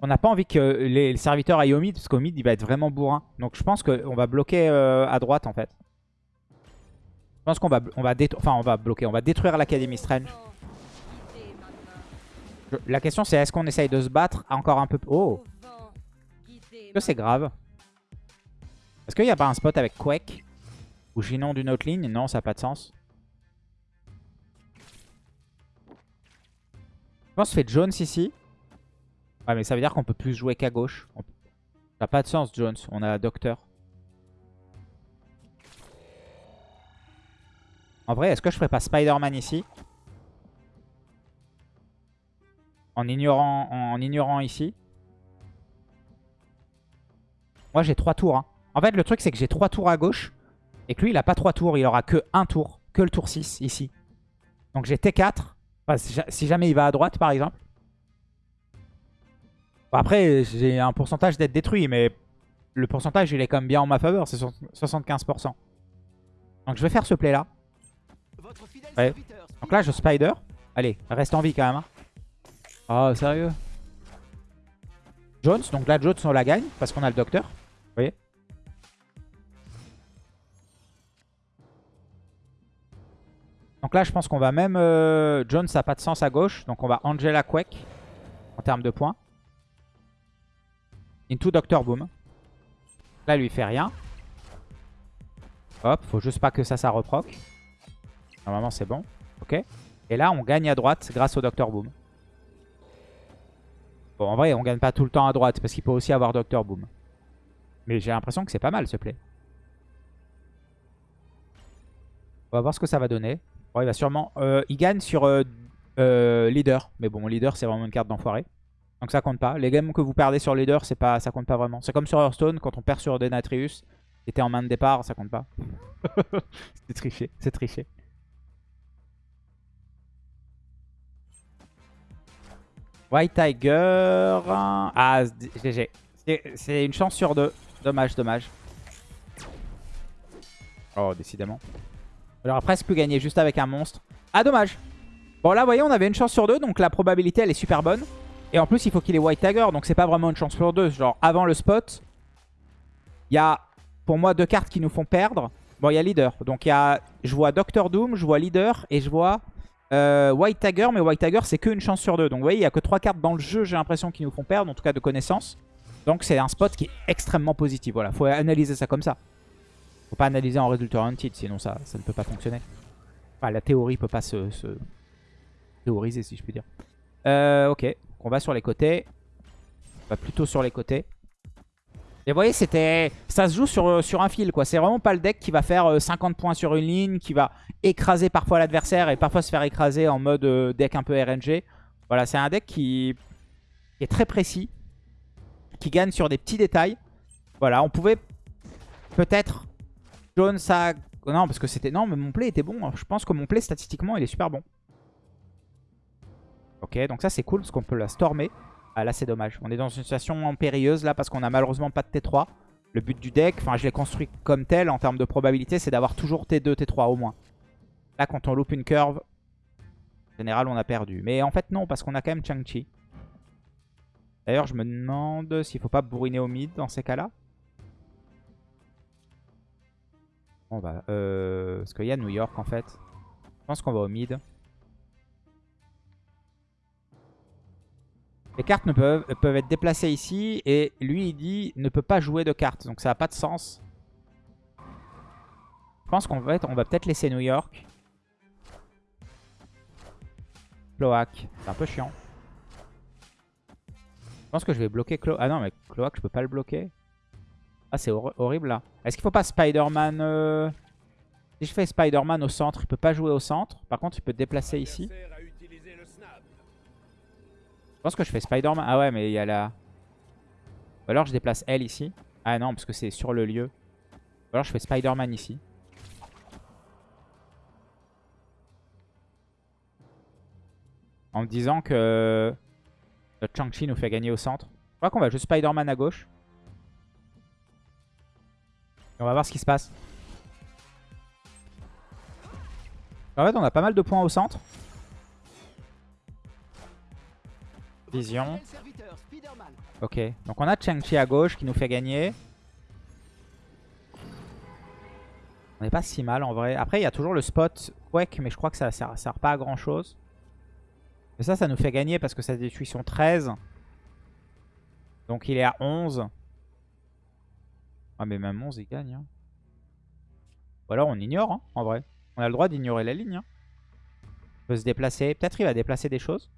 Speaker 1: On n'a pas envie que les, serviteurs aillent au mid, parce qu'au mid, il va être vraiment bourrin. Donc je pense qu'on va bloquer euh, à droite, en fait. Je pense qu'on va, on enfin, on va bloquer. On va détruire l'Académie Strange. La question c'est est-ce qu'on essaye de se battre encore un peu... Oh Est-ce que c'est grave? Est-ce qu'il n'y a pas un spot avec Quake? Ou Ginon d'une autre ligne? Non, ça n'a pas de sens. Je pense fait Jones ici. Ouais, mais ça veut dire qu'on peut plus jouer qu'à gauche. Ça n'a pas de sens, Jones. On a Docteur. En vrai, est-ce que je ferais pas Spider-Man ici? En ignorant, en ignorant ici. Moi, j'ai 3 tours. Hein. En fait, le truc, c'est que j'ai 3 tours à gauche. Et que lui, il a pas 3 tours. Il aura que 1 tour. Que le tour 6, ici. Donc, j'ai T4. si jamais il va à droite, par exemple. après, j'ai un pourcentage d'être détruit. Mais le pourcentage, il est quand même bien en ma faveur. C'est 75%. Donc, je vais faire ce play-là. Donc là, je spider. Allez, reste en vie quand même. Oh, sérieux? Jones, donc là, Jones, on la gagne parce qu'on a le docteur. Donc là, je pense qu'on va même... Euh, Jones, n'a pas de sens à gauche. Donc on va Angela Quake en termes de points. Into Doctor Boom. Là, lui fait rien. Hop, faut juste pas que ça, ça reproc. Normalement, c'est bon. Ok. Et là, on gagne à droite grâce au Doctor Boom. Bon, en vrai, on gagne pas tout le temps à droite parce qu'il peut aussi avoir Doctor Boom. Mais j'ai l'impression que c'est pas mal ce play. On va voir ce que ça va donner. Il va sûrement... Euh, il gagne sur euh, euh, leader. Mais bon, leader, c'est vraiment une carte d'enfoiré. Donc ça compte pas. Les games que vous perdez sur leader, pas, ça compte pas vraiment. C'est comme sur Hearthstone, quand on perd sur Denatrius, était en main de départ, ça compte pas. c'est triché, c'est triché. White Tiger. Ah, GG. C'est une chance sur deux. Dommage, dommage. Oh, décidément. J'aurais presque pu gagner juste avec un monstre. Ah, dommage. Bon, là, vous voyez, on avait une chance sur deux. Donc la probabilité, elle est super bonne. Et en plus, il faut qu'il ait White Tiger. Donc c'est pas vraiment une chance sur deux. Genre, avant le spot, il y a, pour moi, deux cartes qui nous font perdre. Bon, il y a Leader. Donc il y a, je vois Doctor Doom, je vois Leader et je vois euh, White Tiger, mais White Tiger, c'est qu'une chance sur deux. Donc vous voyez, il n'y a que trois cartes dans le jeu, j'ai l'impression, qui nous font perdre, en tout cas de connaissance. Donc c'est un spot qui est extrêmement positif. Voilà, faut analyser ça comme ça. Faut pas analyser en résultat hunted, sinon ça, ça ne peut pas fonctionner. Enfin, la théorie peut pas se, se théoriser, si je puis dire. Euh, ok, on va sur les côtés. On va plutôt sur les côtés. Et vous voyez, c'était, ça se joue sur, sur un fil. quoi. C'est vraiment pas le deck qui va faire 50 euh, points sur une ligne, qui va écraser parfois l'adversaire et parfois se faire écraser en mode euh, deck un peu RNG. Voilà, c'est un deck qui est très précis, qui gagne sur des petits détails. Voilà, on pouvait peut-être Jones. Non, parce que c'était... Non, mais mon play était bon. Je pense que mon play, statistiquement, il est super bon. Ok, donc ça, c'est cool, parce qu'on peut la stormer. Ah, là, c'est dommage. On est dans une situation périlleuse, là, parce qu'on a malheureusement pas de T3. Le but du deck, enfin, je l'ai construit comme tel, en termes de probabilité, c'est d'avoir toujours T2, T3 au moins. Là, quand on loupe une curve, en général, on a perdu. Mais en fait, non, parce qu'on a quand même Chang-Chi. D'ailleurs, je me demande s'il faut pas bourriner au mid dans ces cas-là. On va... Euh, parce qu'il y a New York en fait. Je pense qu'on va au mid. Les cartes ne peuvent, peuvent être déplacées ici. Et lui, il dit ne peut pas jouer de cartes. Donc ça n'a pas de sens. Je pense qu'on va, on va peut-être laisser New York. Cloak. C'est un peu chiant. Je pense que je vais bloquer Cloak. Ah non, mais Cloak, je peux pas le bloquer. Ah, c'est horrible là. Est-ce qu'il faut pas Spider-Man euh, Si je fais Spider-Man au centre, il peut pas jouer au centre? Par contre, il peut déplacer ici. Je pense que je fais Spider-Man. Ah ouais, mais il y a la... Ou alors je déplace elle ici. Ah non, parce que c'est sur le lieu. Ou alors je fais Spider-Man ici. En me disant que... Notre Chang-Chi nous fait gagner au centre. Je crois qu'on va juste Spider-Man à gauche on va voir ce qui se passe. En fait, on a pas mal de points au centre. Vision. Ok, donc on a Chang-Chi à gauche qui nous fait gagner. On n'est pas si mal en vrai. Après, il y a toujours le spot Quake, mais je crois que ça sert, sert pas à grand chose. Mais ça, ça nous fait gagner parce que sa détruction 13. Donc il est à 11. Ah mais même 11 il gagne. Ou alors on ignore hein, en vrai. On a le droit d'ignorer la ligne. Hein. Il peut se déplacer. Peut-être il va déplacer des choses.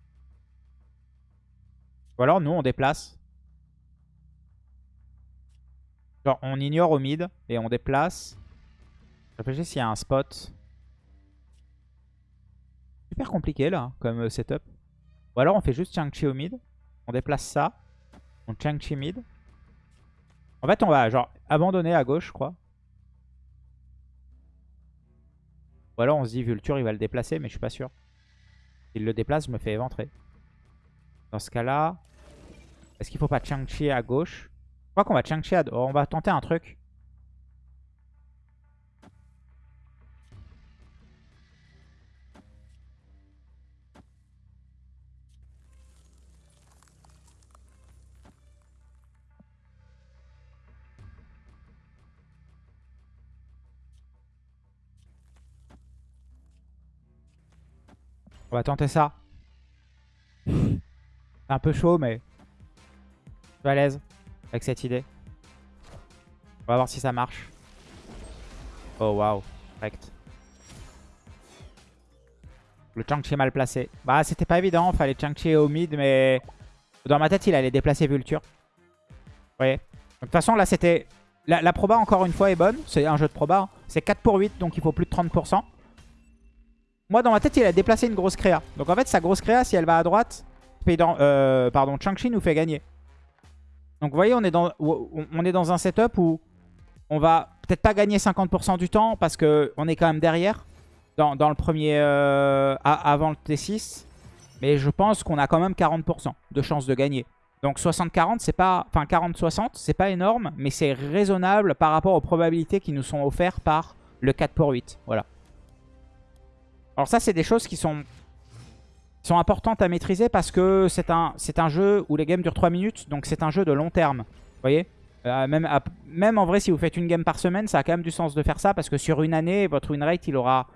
Speaker 1: Ou alors nous on déplace. Genre on ignore au mid et on déplace. Réfléchis s'il y a un spot. Super compliqué là comme euh, setup. Ou alors on fait juste Chang-Chi au mid. On déplace ça. On Chang-Chi mid. En fait, on va genre abandonner à gauche, je crois. Ou alors on se dit Vulture, il va le déplacer, mais je suis pas sûr. S'il le déplace, je me fais éventrer. Dans ce cas-là, est-ce qu'il faut pas Chang-Chi à gauche? Je crois qu'on va Chang-Chi à... on va tenter un truc. On va tenter ça. C'est un peu chaud, mais je suis à l'aise avec cette idée. On va voir si ça marche. Oh, waouh. Correct. Le Chang-Chi mal placé. Bah, c'était pas évident. Fallait Chang-Chi au mid, mais dans ma tête, il allait déplacer Vulture. Vous voyez? De toute façon, là, c'était... La, proba, encore une fois, est bonne. C'est un jeu de proba. Hein. C'est 4 pour 8, donc il faut plus de 30%. Moi, dans ma tête, il a déplacé une grosse créa. Donc en fait, sa grosse créa, si elle va à droite, euh, pardon, Chang-Chi nous fait gagner. Donc vous voyez, on est dans, on est dans un setup où on va peut-être pas gagner 50% du temps parce qu'on est quand même derrière dans, le premier, euh, avant le T6. Mais je pense qu'on a quand même 40% de chance de gagner. Donc 60-40, c'est pas, enfin 40-60, c'est pas énorme, mais c'est raisonnable par rapport aux probabilités qui nous sont offertes par le 4 pour 8. Voilà. Alors ça, c'est des choses qui sont, importantes à maîtriser parce que c'est un, un jeu où les games durent 3 minutes. Donc c'est un jeu de long terme. Vous voyez? Euh, même, en vrai, si vous faites une game par semaine, ça a quand même du sens de faire ça. Parce que sur une année, votre win rate, il aura,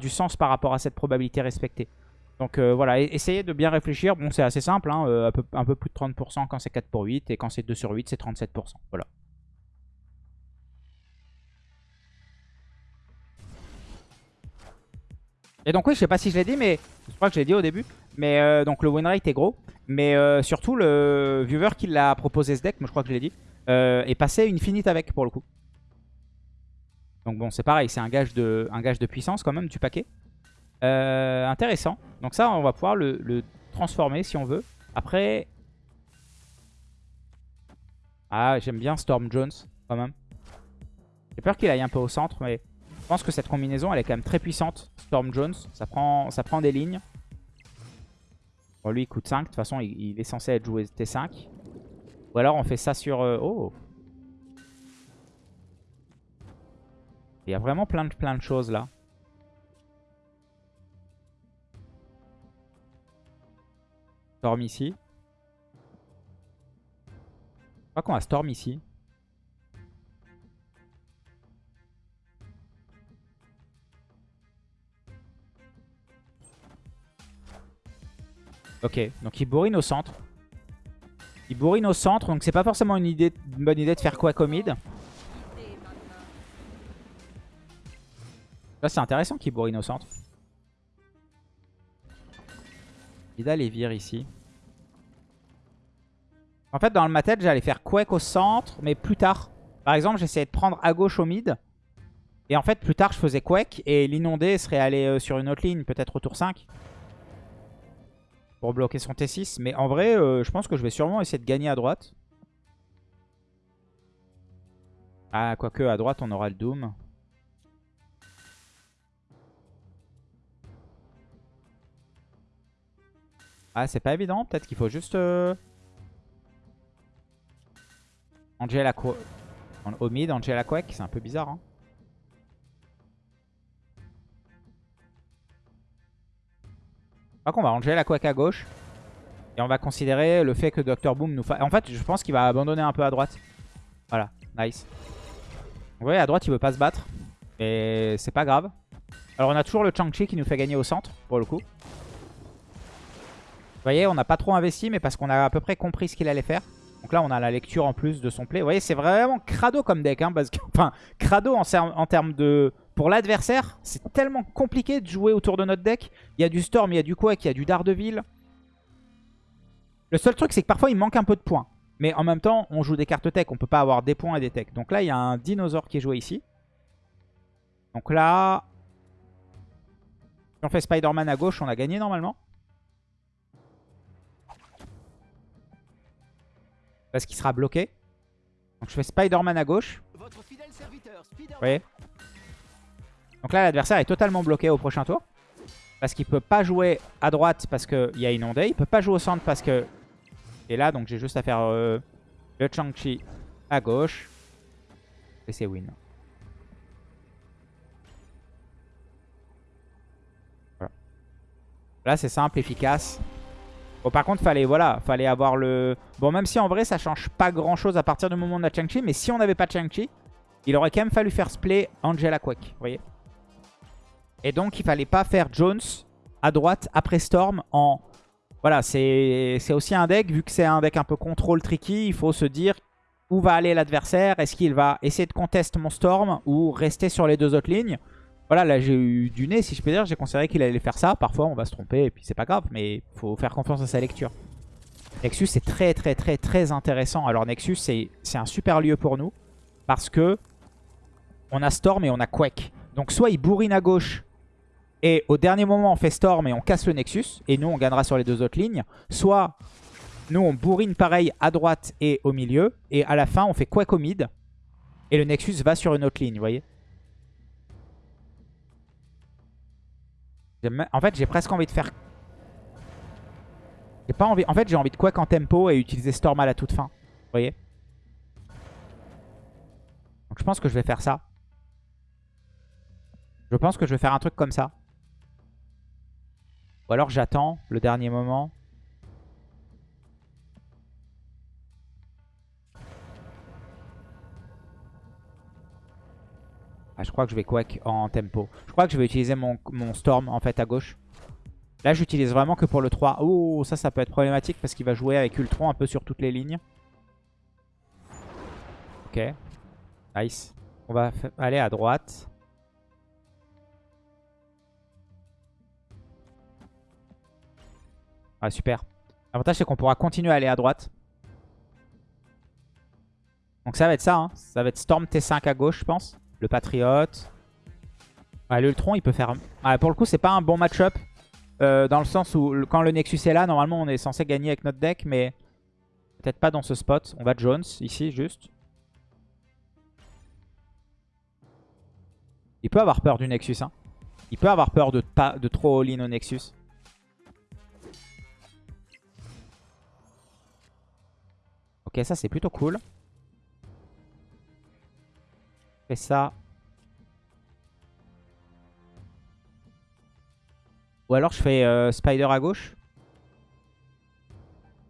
Speaker 1: du sens par rapport à cette probabilité respectée. Donc euh, voilà, essayez de bien réfléchir. Bon, c'est assez simple, hein, euh, un, peu, un peu plus de 30% quand c'est 4 pour 8. Et quand c'est 2 sur 8, c'est 37%. Voilà. Et donc oui, je sais pas si je l'ai dit, mais je crois que je l'ai dit au début. Mais euh, donc le win rate est gros. Mais euh, surtout, le viewer qui l'a proposé ce deck, moi je crois que je l'ai dit, euh, est passé une finite avec pour le coup. Donc bon, c'est pareil, c'est un, gage de, un gage de puissance quand même du paquet. intéressant. Donc ça, on va pouvoir le transformer si on veut. Après... Ah, j'aime bien Storm Jones quand même. J'ai peur qu'il aille un peu au centre, mais je pense que cette combinaison, elle est quand même très puissante. Storm Jones, ça prend, ça prend des lignes. Bon, lui, il coûte 5. De toute façon, il, est censé être joué T5. Ou alors, on fait ça sur... Euh, oh Il y a vraiment plein de, plein de choses, là. Storm ici. Je crois qu'on va Storm ici. Ok, donc il bourrine au centre. Il bourrine au centre, donc c'est pas forcément une, bonne idée de faire quoi mid. Là c'est intéressant qu'il bourrine au centre. Il a les vire ici. En fait dans le matet j'allais faire Quake au centre mais plus tard. Par exemple j'essayais de prendre à gauche au mid. Et en fait plus tard je faisais Quake et l'inondé serait allé euh, sur une autre ligne, peut-être au tour 5 pour bloquer son T6. Mais en vrai, euh, je pense que je vais sûrement essayer de gagner à droite. Ah, quoique à droite, on aura le Doom. Ah, c'est pas évident. Peut-être qu'il faut juste... Euh... Angela Quake. Au mid, Angela Quake, c'est un peu bizarre. Hein. Qu'on va ranger la couac à gauche. Et on va considérer le fait que Dr Boom nous fasse... En fait, je pense qu'il va abandonner un peu à droite. Voilà, nice. Vous voyez, à droite, il veut pas se battre. Et c'est pas grave. Alors, on a toujours le Chang-Chi qui nous fait gagner au centre, pour le coup. Vous voyez, on n'a pas trop investi, mais parce qu'on a à peu près compris ce qu'il allait faire. Donc là, on a la lecture en plus de son play. Vous voyez, c'est vraiment crado comme deck. Hein, enfin, crado en termes de pour l'adversaire, c'est tellement compliqué de jouer autour de notre deck. Il y a du Storm, il y a du Quake, il y a du Daredevil. Le seul truc, c'est que parfois, il manque un peu de points. Mais en même temps, on joue des cartes tech. On peut pas avoir des points et des techs. Donc là, il y a un dinosaure qui est joué ici. Donc là... Si on fait Spider-Man à gauche, on a gagné normalement. Parce qu'il sera bloqué. Donc je fais Spider-Man à gauche. Vous voyez? Donc là, l'adversaire est totalement bloqué au prochain tour. Parce qu'il peut pas jouer à droite parce qu'il y a inondé. Il peut pas jouer au centre parce que... Et là, donc j'ai juste à faire euh, le Chang-Chi à gauche. Et c'est win. Voilà. Là, c'est simple, efficace. Bon, par contre, fallait, voilà, fallait avoir le... Bon, même si en vrai, ça change pas grand-chose à partir du moment de la Chang-Chi. Mais si on n'avait pas Chang-Chi, il aurait quand même fallu faire ce play Angela Quake. Vous voyez et donc, il fallait pas faire Jones à droite après Storm en... Voilà, c'est aussi un deck, vu que c'est un deck un peu contrôle tricky, il faut se dire où va aller l'adversaire. Est-ce qu'il va essayer de contester mon Storm ou rester sur les deux autres lignes Voilà, là j'ai eu du nez, si je peux dire. J'ai considéré qu'il allait faire ça. Parfois, on va se tromper et puis c'est pas grave, mais faut faire confiance à sa lecture. Nexus, c'est très très très très intéressant. Alors Nexus, c'est un super lieu pour nous parce que on a Storm et on a Quake. Donc soit il bourrine à gauche et au dernier moment on fait Storm et on casse le Nexus, et nous on gagnera sur les deux autres lignes. Soit nous on bourrine pareil à droite et au milieu, et à la fin on fait Quake au mid, et le Nexus va sur une autre ligne, vous voyez En fait j'ai presque envie de faire... J'ai pas envie... En fait j'ai envie de Quake en tempo et utiliser Storm à la toute fin, vous voyez Donc je pense que je vais faire ça. Je pense que je vais faire un truc comme ça. Ou alors j'attends le dernier moment. Ah, je crois que je vais quack en tempo. Je crois que je vais utiliser mon, Storm en fait à gauche. Là, j'utilise vraiment que pour le 3. Oh, ça, ça peut être problématique parce qu'il va jouer avec Ultron un peu sur toutes les lignes. Ok. Nice. On va aller à droite. Ah, super. L'avantage, c'est qu'on pourra continuer à aller à droite. Donc ça va être ça. Hein. Ça va être Storm T5 à gauche, je pense. Le Patriote. Ouais, L'Ultron, il peut faire... pour le coup, c'est pas un bon match-up. Euh, dans le sens où, quand le Nexus est là, normalement, on est censé gagner avec notre deck. Mais peut-être pas dans ce spot. On va Jones, ici, juste. Il peut avoir peur du Nexus. Hein. Il peut avoir peur de, de trop all-in au Nexus. Ok, ça c'est plutôt cool. Fais ça. Ou alors je fais euh, Spider à gauche.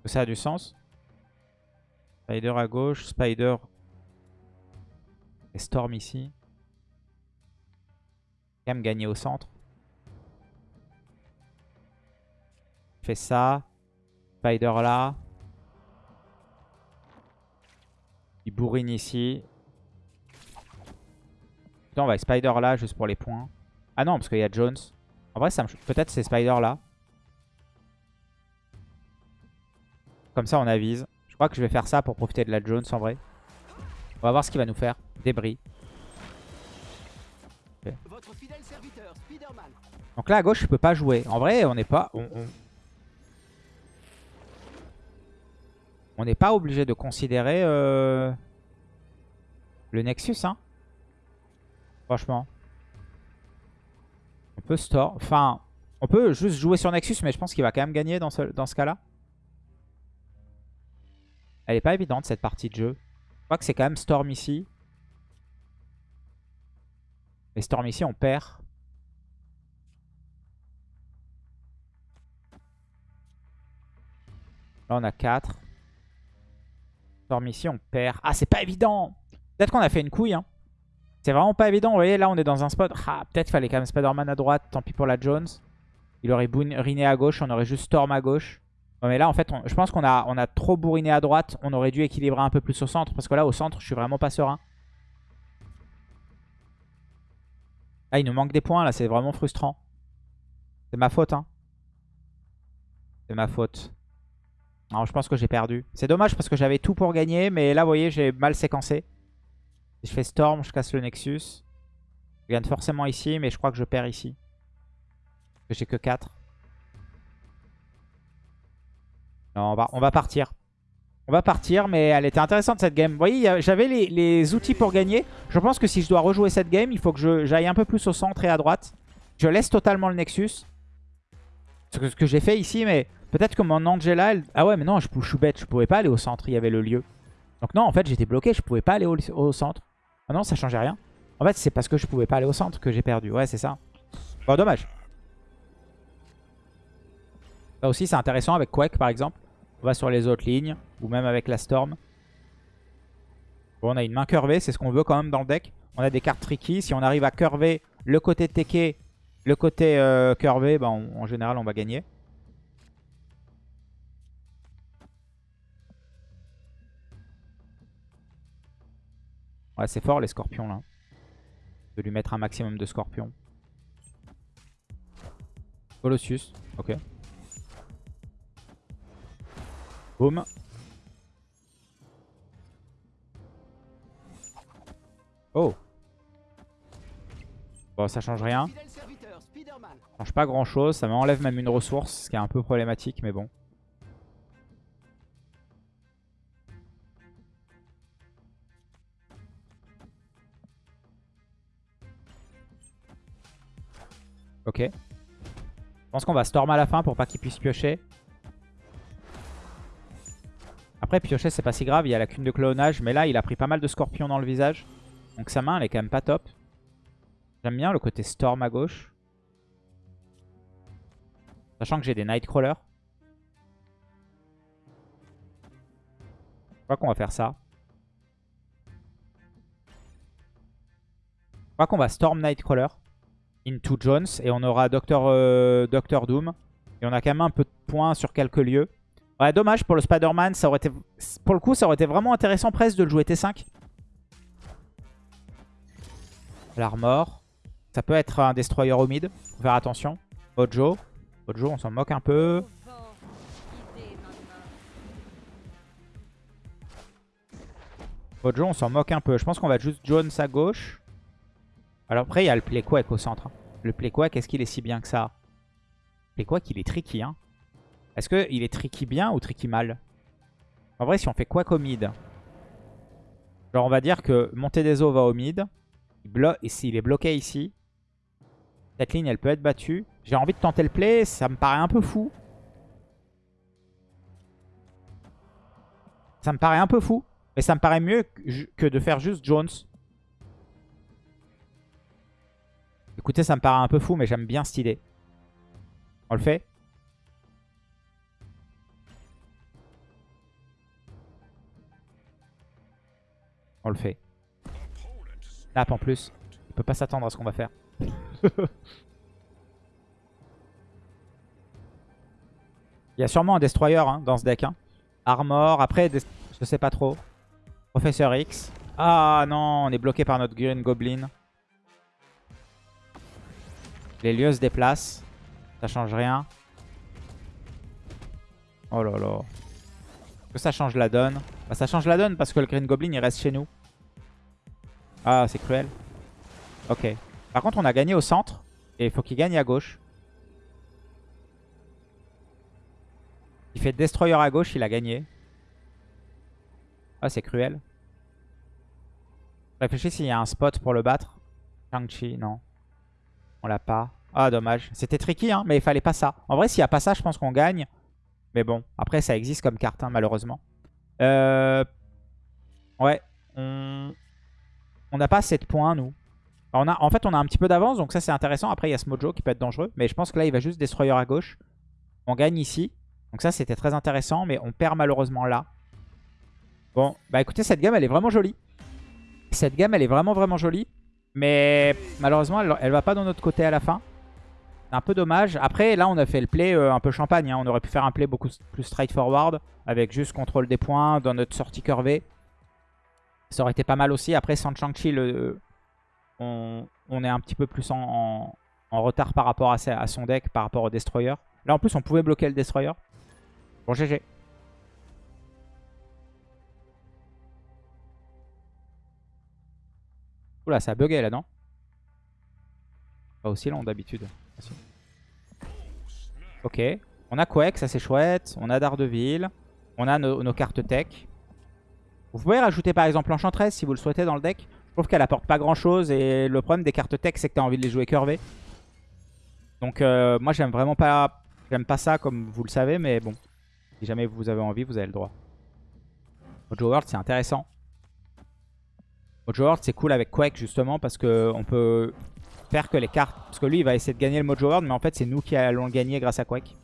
Speaker 1: Ça a du sens. Spider à gauche, Spider et Storm ici. Même gagner au centre. Fais ça. Spider là. Il bourrine ici. Putain, on va Spider là juste pour les points. Ah non, parce qu'il y a Jones. En vrai, peut-être c'est Spider là. Comme ça, on avise. Je crois que je vais faire ça pour profiter de la Jones en vrai. On va voir ce qu'il va nous faire. Débris. Donc là, à gauche, je peux pas jouer. En vrai, on n'est pas... On n'est pas obligé de considérer euh, le Nexus, hein. Franchement. On peut store. Enfin, on peut juste jouer sur Nexus, mais je pense qu'il va quand même gagner dans ce, dans ce cas-là. Elle est pas évidente, cette partie de jeu. Je crois que c'est quand même Storm ici. Et Storm ici, on perd. Là, on a 4. Storm ici, on perd. Ah, c'est pas évident Peut-être qu'on a fait une couille. Hein. C'est vraiment pas évident. Vous voyez, là, on est dans un spot. Ah, peut-être fallait quand même Spider-Man à droite. Tant pis pour la Jones. Il aurait bourriné à gauche. On aurait juste Storm à gauche. mais là, en fait, je pense qu'on a, on a trop bourriné à droite. On aurait dû équilibrer un peu plus au centre. Parce que là, au centre, je suis vraiment pas serein. Ah, il nous manque des points, là. C'est vraiment frustrant. C'est ma faute, hein. C'est ma faute. Non, je pense que j'ai perdu. C'est dommage parce que j'avais tout pour gagner. Mais là, vous voyez, j'ai mal séquencé. je fais Storm, je casse le Nexus. Je gagne forcément ici, mais je crois que je perds ici. J'ai que 4. Non, on va, on va partir. On va partir, mais elle était intéressante cette game. Vous voyez, j'avais les, outils pour gagner. Je pense que si je dois rejouer cette game, il faut que j'aille un peu plus au centre et à droite. Je laisse totalement le Nexus. Ce que, ce que j'ai fait ici, mais Peut-être que mon Angela... Ah ouais, mais non, je, suis bête. Je pouvais pas aller au centre. Il y avait le lieu. Donc non, en fait, j'étais bloqué. Je pouvais pas aller au, centre. Ah non, ça changeait rien. En fait, c'est parce que je pouvais pas aller au centre que j'ai perdu. Ouais, c'est ça. Bon, dommage. Là aussi, c'est intéressant avec Quake, par exemple. On va sur les autres lignes. Ou même avec la Storm. Bon, on a une main curvée. C'est ce qu'on veut quand même dans le deck. On a des cartes tricky. Si on arrive à curver le côté Teke, le côté euh, curvé, bah, en général, on va gagner. Ouais, c'est fort les scorpions là. De lui mettre un maximum de scorpions. Colossus, ok. Boum. Oh. Bon, ça change rien. Ça change pas grand chose. Ça m'enlève même une ressource, ce qui est un peu problématique, mais bon. Ok. Je pense qu'on va storm à la fin pour pas qu'il puisse piocher. Après, piocher, c'est pas si grave. Il y a la cune de clonage. Mais là, il a pris pas mal de scorpions dans le visage. Donc sa main, elle est quand même pas top. J'aime bien le côté storm à gauche. Sachant que j'ai des Nightcrawlers. Je crois qu'on va faire ça. Je crois qu'on va Storm Nightcrawler Into Jones. Et on aura Docteur, euh, Docteur Doom. Et on a quand même un peu de points sur quelques lieux. Ouais, dommage pour le Spider-Man. Été... Pour le coup, ça aurait été vraiment intéressant presque de le jouer T5. L'armor. Ça peut être un Destroyer au mid. Faut faire attention. Mojo. Mojo, on s'en moque un peu. Mojo, on s'en moque un peu. Je pense qu'on va juste Jones à gauche. Alors après, il y a le Playquack au centre. hein. Le Playquack, est-ce qu'il est si bien que ça? Playquack, il est tricky. Hein. Est-ce qu'il est tricky bien ou tricky mal? En vrai, si on fait Quack au mid, genre on va dire que Montée des eaux va au mid. Il, s'il est bloqué ici, cette ligne, elle peut être battue. J'ai envie de tenter le play, ça me paraît un peu fou. Ça me paraît un peu fou. Mais ça me paraît mieux que de faire juste Jones. Écoutez, ça me paraît un peu fou, mais j'aime bien cette idée. On le fait On le fait. Snap en plus. Il peut pas s'attendre à ce qu'on va faire. Il y a sûrement un Destroyer hein, dans ce deck. hein. Armor, après, je sais pas trop. Professeur X. Ah non, on est bloqué par notre Green Goblin. Les lieux se déplacent. Ça change rien. Oh là là. Est-ce que ça change la donne? Bah, Ça change la donne parce que le Green Goblin il reste chez nous. Ah, c'est cruel. Ok. Par contre, on a gagné au centre. Et il faut qu'il gagne à gauche. Il fait Destroyer à gauche, il a gagné. Ah, c'est cruel. Réfléchis s'il y a un spot pour le battre. Shang-Chi, non. On l'a pas. Ah, dommage. C'était tricky, hein, mais il fallait pas ça. En vrai, s'il n'y a pas ça, je pense qu'on gagne. Mais bon, après, ça existe comme carte, hein, malheureusement. Euh... Ouais, on on n'a pas 7 points, nous. On a... En fait, on a un petit peu d'avance, donc ça, c'est intéressant. Après, il y a ce Mojo qui peut être dangereux. Mais je pense que là, il va juste Destroyer à gauche. On gagne ici. Donc ça, c'était très intéressant, mais on perd malheureusement là. Bon, bah écoutez, cette gamme, elle est vraiment jolie. Cette gamme, elle est vraiment, vraiment jolie. Mais malheureusement, elle, elle va pas de notre côté à la fin. C'est un peu dommage. Après, là, on a fait le play euh, un peu champagne. hein. On aurait pu faire un play beaucoup plus straightforward. Avec juste contrôle des points dans notre sortie curvée. Ça aurait été pas mal aussi. Après, sans Shang-Chi, le- on, est un petit peu plus en, retard par rapport à, à son deck, par rapport au Destroyer. Là, en plus, on pouvait bloquer le Destroyer. Bon, GG. Oula, ça a bugué là, non? Pas aussi long d'habitude. Ok. On a Quake, ça c'est chouette. On a Daredevil. On a nos, cartes tech. Vous pouvez rajouter par exemple Enchantress si vous le souhaitez dans le deck. Je trouve qu'elle apporte pas grand chose. Et le problème des cartes tech, c'est que tu as envie de les jouer curvées. Donc euh, moi j'aime vraiment pas j'aime pas ça comme vous le savez. Mais bon, si jamais vous avez envie, vous avez le droit. Mojo World c'est intéressant. Mojo World c'est cool avec Quake justement parce que on peut faire que les cartes... Parce que lui il va essayer de gagner le Mojo World mais en fait c'est nous qui allons le gagner grâce à Quake.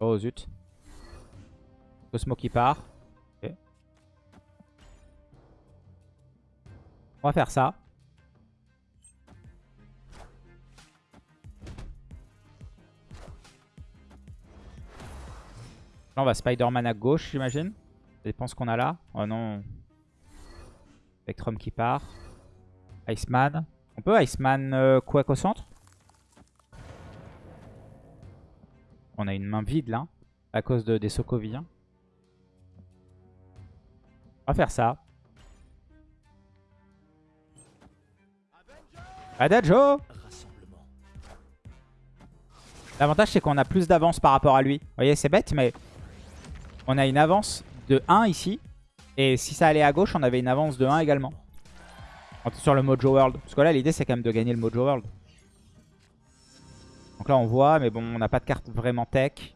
Speaker 1: Oh zut. Cosmo qui part. On va faire ça. On va Spider-Man à gauche j'imagine. Ce qu'on a là. Oh non. Spectrum qui part. Iceman. On peut Iceman euh, au centre? On a une main vide là. À cause de, des Sokoviens. On va faire ça. Adagio L'avantage c'est qu'on a plus d'avance par rapport à lui. Vous voyez c'est bête mais on a une avance de 1 ici. Et si ça allait à gauche on avait une avance de 1 également. Sur le Mojo World. Parce que là l'idée c'est quand même de gagner le Mojo World. Donc là on voit mais bon on n'a pas de carte vraiment tech.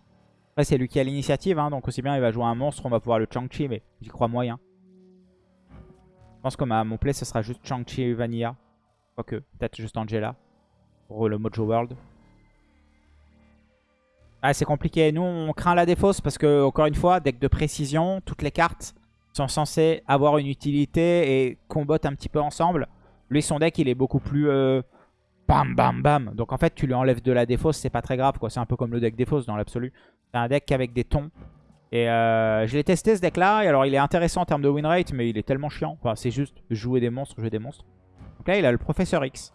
Speaker 1: Après c'est lui qui a l'initiative hein, donc aussi bien il va jouer un monstre on va pouvoir le Chang-Chi mais j'y crois moyen. Je pense que ma, mon play ce sera juste Chang-Chi Vanilla. Quoique peut-être juste Angela pour le Mojo World. Ah, c'est compliqué. Nous, on craint la défausse parce que, encore une fois, deck de précision, toutes les cartes sont censées avoir une utilité et combattent un petit peu ensemble. Lui, son deck, il est beaucoup plus euh, bam, bam, bam. Donc, en fait, tu lui enlèves de la défausse, c'est pas très grave. quoi. C'est un peu comme le deck défausse dans l'absolu. C'est un deck avec des tons. Et euh, je l'ai testé ce deck-là. Et alors, il est intéressant en termes de win rate, mais il est tellement chiant. Enfin, c'est juste jouer des monstres, jouer des monstres. Donc là, il a le Professeur X.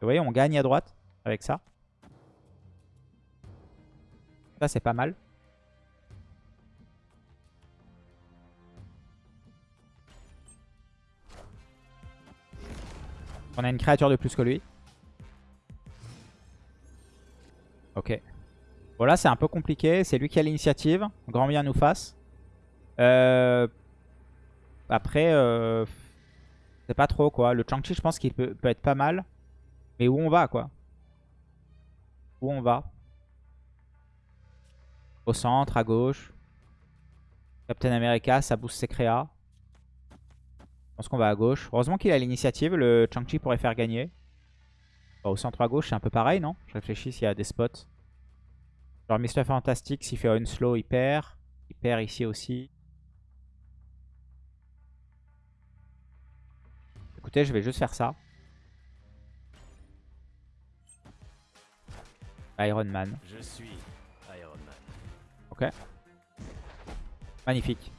Speaker 1: Vous voyez, on gagne à droite avec ça. Ça, c'est pas mal. On a une créature de plus que lui. Ok. Bon là c'est un peu compliqué. C'est lui qui a l'initiative. Grand bien nous fasse. Euh, après, euh, c'est pas trop quoi. Le Chang-Chi je pense qu'il peut, être pas mal. Mais où on va quoi? Où on va? Au centre, à gauche. Captain America, ça booste ses créas. Je pense qu'on va à gauche. Heureusement qu'il a l'initiative. Le Chang-Chi pourrait faire gagner. au centre à gauche, c'est un peu pareil, non? Je réfléchis s'il y a des spots. Genre Mr. Fantastic, s'il fait slow, il perd. Il perd ici aussi. Écoutez, je vais juste faire ça. Iron Man. Je suis. Magnifique.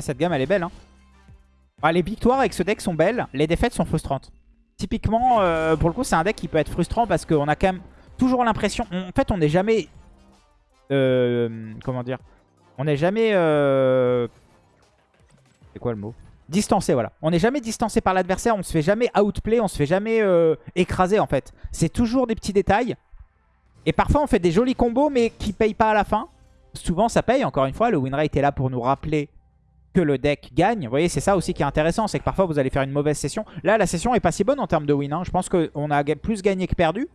Speaker 1: cette gamme, elle est belle. Hein. les victoires avec ce deck sont belles. Les défaites sont frustrantes. Typiquement, euh, pour le coup, c'est un deck qui peut être frustrant parce qu'on a quand même toujours l'impression... En fait, on n'est jamais... Euh, comment dire On n'est jamais... Euh, c'est quoi le mot? Distancé, voilà. On n'est jamais distancé par l'adversaire, on se fait jamais outplay, on se fait jamais écraser en fait. C'est toujours des petits détails. Et parfois on fait des jolis combos mais qui payent pas à la fin. Souvent ça paye, encore une fois, le win rate est là pour nous rappeler que le deck gagne. Vous voyez, c'est ça aussi qui est intéressant, c'est que parfois vous allez faire une mauvaise session. Là, la session est pas si bonne en termes de win. Hein. Je pense qu'on a plus gagné que perdu.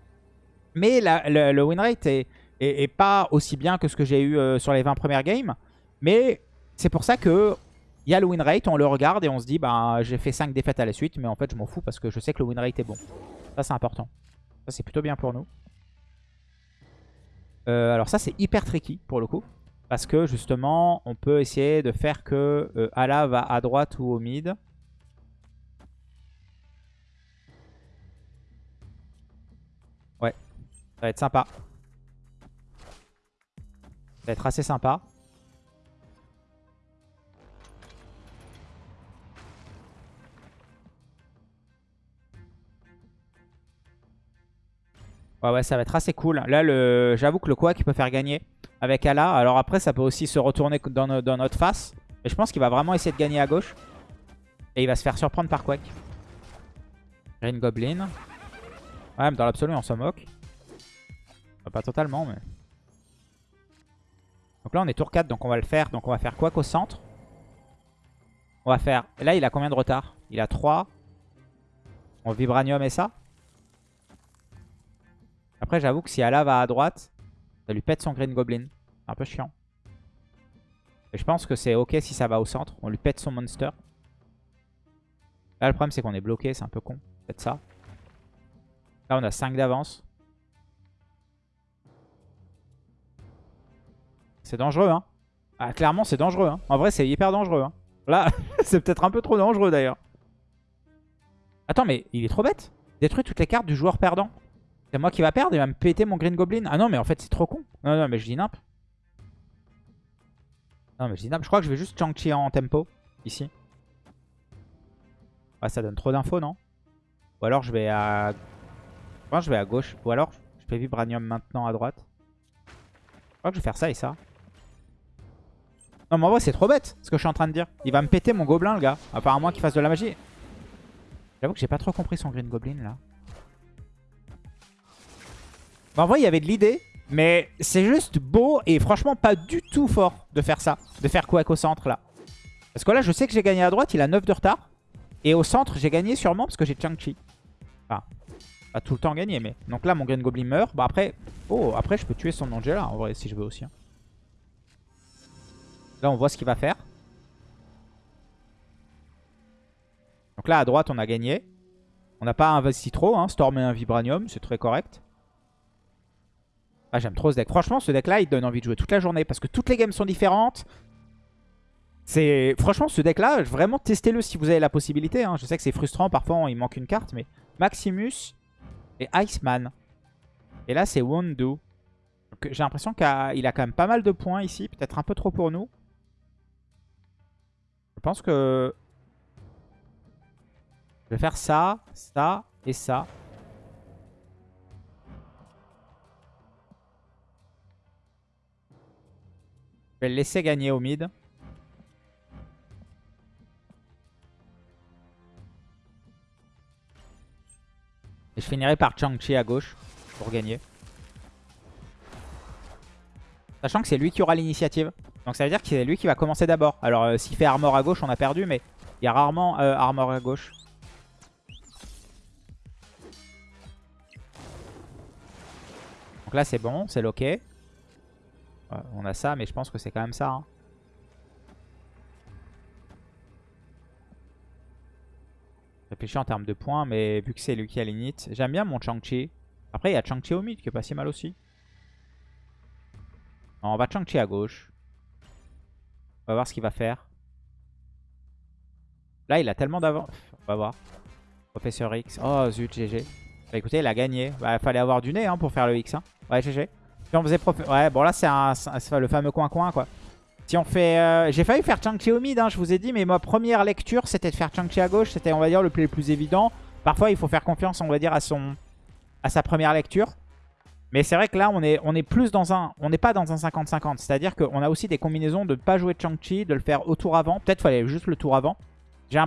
Speaker 1: Mais le, win rate est, pas aussi bien que ce que j'ai eu euh, sur les 20 premières games. Mais c'est pour ça que il y a le win rate, on le regarde et on se dit, bah j'ai fait 5 défaites à la suite, mais en fait je m'en fous parce que je sais que le win rate est bon. Ça c'est important. Ça c'est plutôt bien pour nous. Euh, alors ça c'est hyper tricky pour le coup. Parce que justement on peut essayer de faire que euh, Ala va à droite ou au mid. Ouais, ça va être sympa. Ça va être assez sympa. Ouais, ouais, ça va être assez cool. Là, le... j'avoue que le Quack peut faire gagner avec Ala. Alors après, ça peut aussi se retourner dans, notre face. Mais je pense qu'il va vraiment essayer de gagner à gauche. Et il va se faire surprendre par Quack. Green Goblin. Ouais, mais dans l'absolu, on s'en moque. Pas totalement, mais... Donc là, on est tour 4, donc on va le faire. Donc on va faire Quack au centre. On va faire... Là, il a combien de retard? Il a 3. On Vibranium et ça après, j'avoue que si Ala va à droite, ça lui pète son Green Goblin. Un peu chiant. Et je pense que c'est ok si ça va au centre. On lui pète son monster. Là, le problème, c'est qu'on est bloqué. C'est un peu con. Peut-être ça. Là, on a 5 d'avance. C'est dangereux, hein. Ah, clairement, c'est dangereux. Hein. En vrai, c'est hyper dangereux. Hein. Là, c'est peut-être un peu trop dangereux, d'ailleurs. Attends, mais il est trop bête. Détruit toutes les cartes du joueur perdant. C'est moi qui va perdre, il va me péter mon Green Goblin. Ah non, mais en fait, c'est trop con. Non, non, mais je dis nimp. Non, mais je dis nimp. Je crois que je vais juste Chang-Chi en tempo, ici. Ah, ça donne trop d'infos, non? Ou alors je vais à... Que je vais à gauche. Ou alors je fais Vibranium maintenant à droite. Je crois que je vais faire ça et ça. Non, mais en vrai, c'est trop bête, ce que je suis en train de dire. Il va me péter mon gobelin, le gars. Apparemment qu'il fasse de la magie. J'avoue que j'ai pas trop compris son Green Goblin, là. En vrai, il y avait de l'idée. Mais c'est juste beau et franchement pas du tout fort de faire ça. De faire Quack au centre là. Parce que là, je sais que j'ai gagné à droite. Il a 9 de retard. Et au centre, j'ai gagné sûrement parce que j'ai Chang-Chi. Enfin, pas tout le temps gagné. mais Donc là, mon Green Goblin meurt. Bah après, oh, après je peux tuer son Angela en vrai si je veux aussi. Hein. Là, on voit ce qu'il va faire. Donc là, à droite, on a gagné. On n'a pas investi trop. Hein. Storm et un Vibranium, c'est très correct. Ah, j'aime trop ce deck. Franchement, ce deck-là, il donne envie de jouer toute la journée parce que toutes les games sont différentes. C'est Franchement, ce deck-là, vraiment, testez-le si vous avez la possibilité. Hein. Je sais que c'est frustrant, parfois, il manque une carte, mais Maximus et Iceman. Et là, c'est Wondu. J'ai l'impression qu'il a quand même pas mal de points ici. Peut-être un peu trop pour nous. Je pense que... Je vais faire ça, ça et ça. Vais le laisser gagner au mid. Je finirai par Chang-Chi à gauche pour gagner. Sachant que c'est lui qui aura l'initiative. Donc ça veut dire que c'est lui qui va commencer d'abord. Alors euh, s'il fait armor à gauche, on a perdu, mais il y a rarement euh, armor à gauche. Donc là c'est bon, c'est ok. On a ça, mais je pense que c'est quand même ça. Hein. Réfléchis en termes de points, mais vu que c'est lui qui a l'init, j'aime bien mon Chang-Chi. Après, il y a Chang-Chi au mid qui est pas si mal aussi. on va Chang-Chi à gauche. On va voir ce qu'il va faire. Là, il a tellement d'avance. On va voir. Professeur X. Oh, zut, GG. Bah écoutez, il a gagné. Bah, fallait avoir du nez hein, pour faire le X. Hein. Ouais, GG. Si on faisait Ouais, bon là, c'est le fameux coin-coin, quoi. Si on fait... Euh, j'ai failli faire Chang-Chi au mid, hein, je vous ai dit, mais ma première lecture, c'était de faire Chang-Chi à gauche. C'était, on va dire, le play le plus évident. Parfois, il faut faire confiance, on va dire, à, son... à sa première lecture. Mais c'est vrai que là, on est, on est plus dans un... On n'est pas dans un 50-50. C'est-à-dire qu'on a aussi des combinaisons de ne pas jouer Chang-Chi, de le faire au tour avant. Peut-être fallait juste le tour avant. J'ai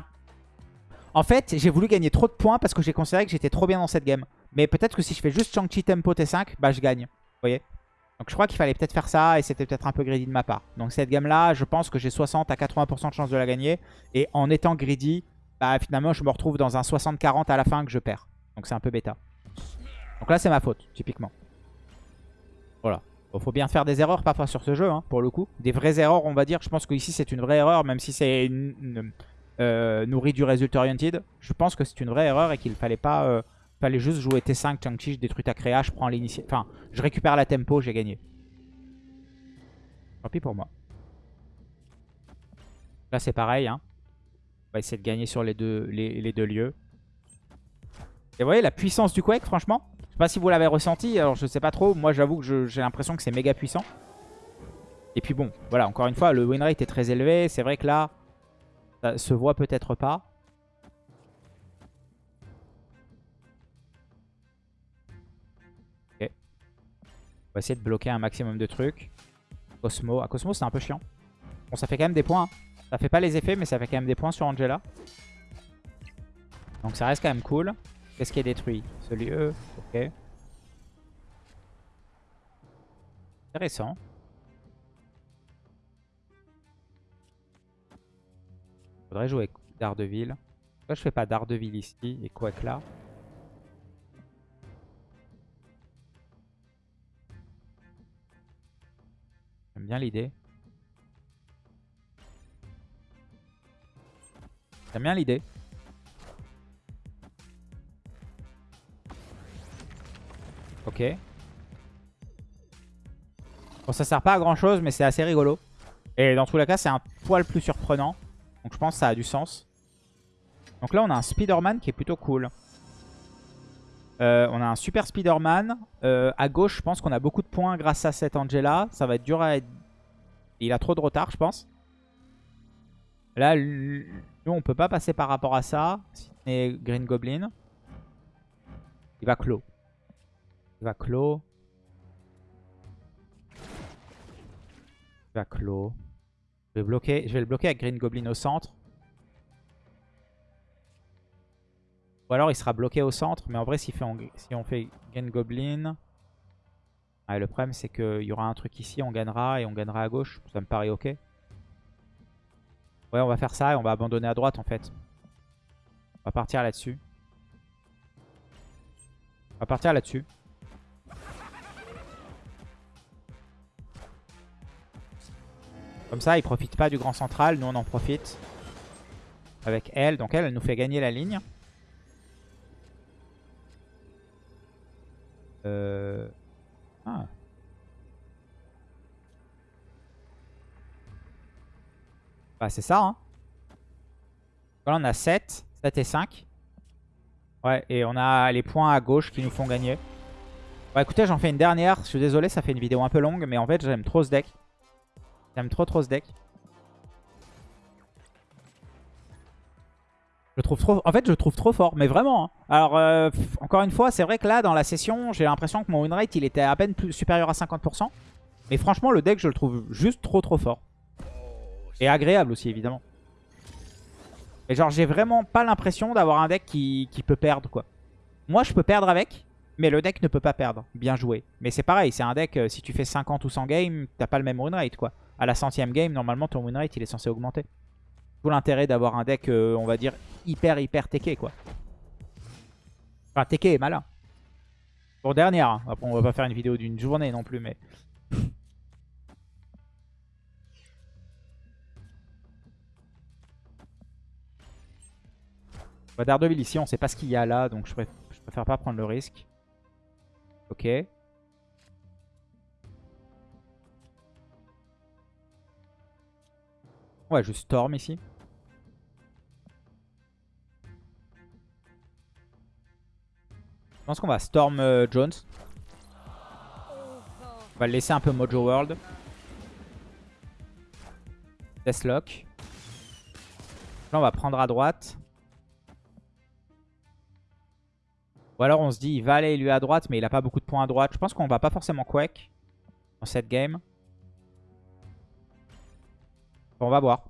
Speaker 1: En fait, j'ai voulu gagner trop de points parce que j'ai considéré que j'étais trop bien dans cette game. Mais peut-être que si je fais juste Chang-Chi tempo T5, bah je gagne. Vous voyez? Donc je crois qu'il fallait peut-être faire ça et c'était peut-être un peu greedy de ma part. Donc cette gamme-là, je pense que j'ai 60 à 80% de chance de la gagner. Et en étant greedy, bah, finalement je me retrouve dans un 60-40 à la fin que je perds. Donc c'est un peu bêta. Donc là c'est ma faute, typiquement. Voilà. Il faut bien faire des erreurs parfois sur ce jeu, hein, pour le coup. Des vraies erreurs, on va dire. Je pense qu'ici c'est une vraie erreur, même si c'est euh, nourri du résultat oriented. Je pense que c'est une vraie erreur et qu'il fallait pas... Euh, Fallait juste jouer T5, Chang-Chi, je détruis ta créa, je prends l'initiative. Enfin, je récupère la tempo, j'ai gagné. Tant pis pour moi. Là, c'est pareil. Hein. On va essayer de gagner sur les deux, les, deux lieux. Et vous voyez la puissance du Quake, franchement. Je sais pas si vous l'avez ressenti. Alors, je sais pas trop. Moi, j'avoue que j'ai l'impression que c'est méga puissant. Et puis bon, voilà, encore une fois, le win rate est très élevé. C'est vrai que là, ça se voit peut-être pas. Va essayer de bloquer un maximum de trucs. Cosmo. À Cosmo, c'est un peu chiant. Bon, ça fait quand même des points. Hein. Ça fait pas les effets, mais ça fait quand même des points sur Angela. Donc ça reste quand même cool. Qu'est-ce qui est détruit? Ce lieu. Ok. Intéressant. Faudrait jouer Daredevil. Pourquoi je fais pas Daredevil ici et Quack là? Bien l'idée. J'aime bien l'idée. Ok. Bon, ça sert pas à grand chose, mais c'est assez rigolo. Et dans tous les cas, c'est un poil plus surprenant. Donc je pense que ça a du sens. Donc là, on a un Spider-Man qui est plutôt cool. Euh, on a un super Spider-Man. Euh, à gauche, je pense qu'on a beaucoup de points grâce à cette Angela. Ça va être dur à être... Il a trop de retard, je pense. Là, nous, on peut pas passer par rapport à ça. Et Green Goblin. Il va clos. Il va clos. Il va clos. Je vais, bloquer, je vais le bloquer avec Green Goblin au centre. Ou alors il sera bloqué au centre. Mais en vrai, si, on fait Gain Goblin... le problème, c'est qu'il y aura un truc ici, on gagnera et on gagnera à gauche. Ça me paraît ok. Ouais, on va faire ça et on va abandonner à droite en fait. On va partir là-dessus. On va partir là-dessus. Comme ça, il profite pas du grand central. Nous, on en profite. Avec elle. Donc elle, elle nous fait gagner la ligne. Euh... Ah. Bah c'est ça hein. On a 7, 7 et 5. Ouais et on a les points à gauche qui nous font gagner. Bah écoutez j'en fais une dernière. Je suis désolé ça fait une vidéo un peu longue mais en fait j'aime trop ce deck. J'aime trop trop ce deck. Je trouve trop... En fait, je trouve trop fort, mais vraiment. Hein. Alors, euh, encore une fois, c'est vrai que là, dans la session, j'ai l'impression que mon win rate, il était à peine supérieur à 50%. Mais franchement, le deck, je le trouve juste trop trop fort. Et agréable aussi, évidemment. Et genre, j'ai vraiment pas l'impression d'avoir un deck qui, qui, peut perdre, quoi. Moi, je peux perdre avec, mais le deck ne peut pas perdre. Bien joué. Mais c'est pareil, c'est un deck, euh, si tu fais 50 ou 100 games, t'as pas le même win rate, quoi. À la centième game, normalement, ton win rate, il est censé augmenter. Tout l'intérêt d'avoir un deck, euh, on va dire, hyper, hyper teké, quoi. Enfin, teké est malin. Pour dernière, hein. après on va pas faire une vidéo d'une journée non plus, mais... Bah, Daredevil ici, on sait pas ce qu'il y a là, donc je je préfère pas prendre le risque. Ok. Ouais, je storm ici. Je pense qu'on va Storm euh, Jones. On va le laisser un peu Mojo World. Deathlock. Là, on va prendre à droite. Ou alors on se dit, il va aller lui à droite, mais il a pas beaucoup de points à droite. Je pense qu'on va pas forcément Quake dans cette game. On va voir.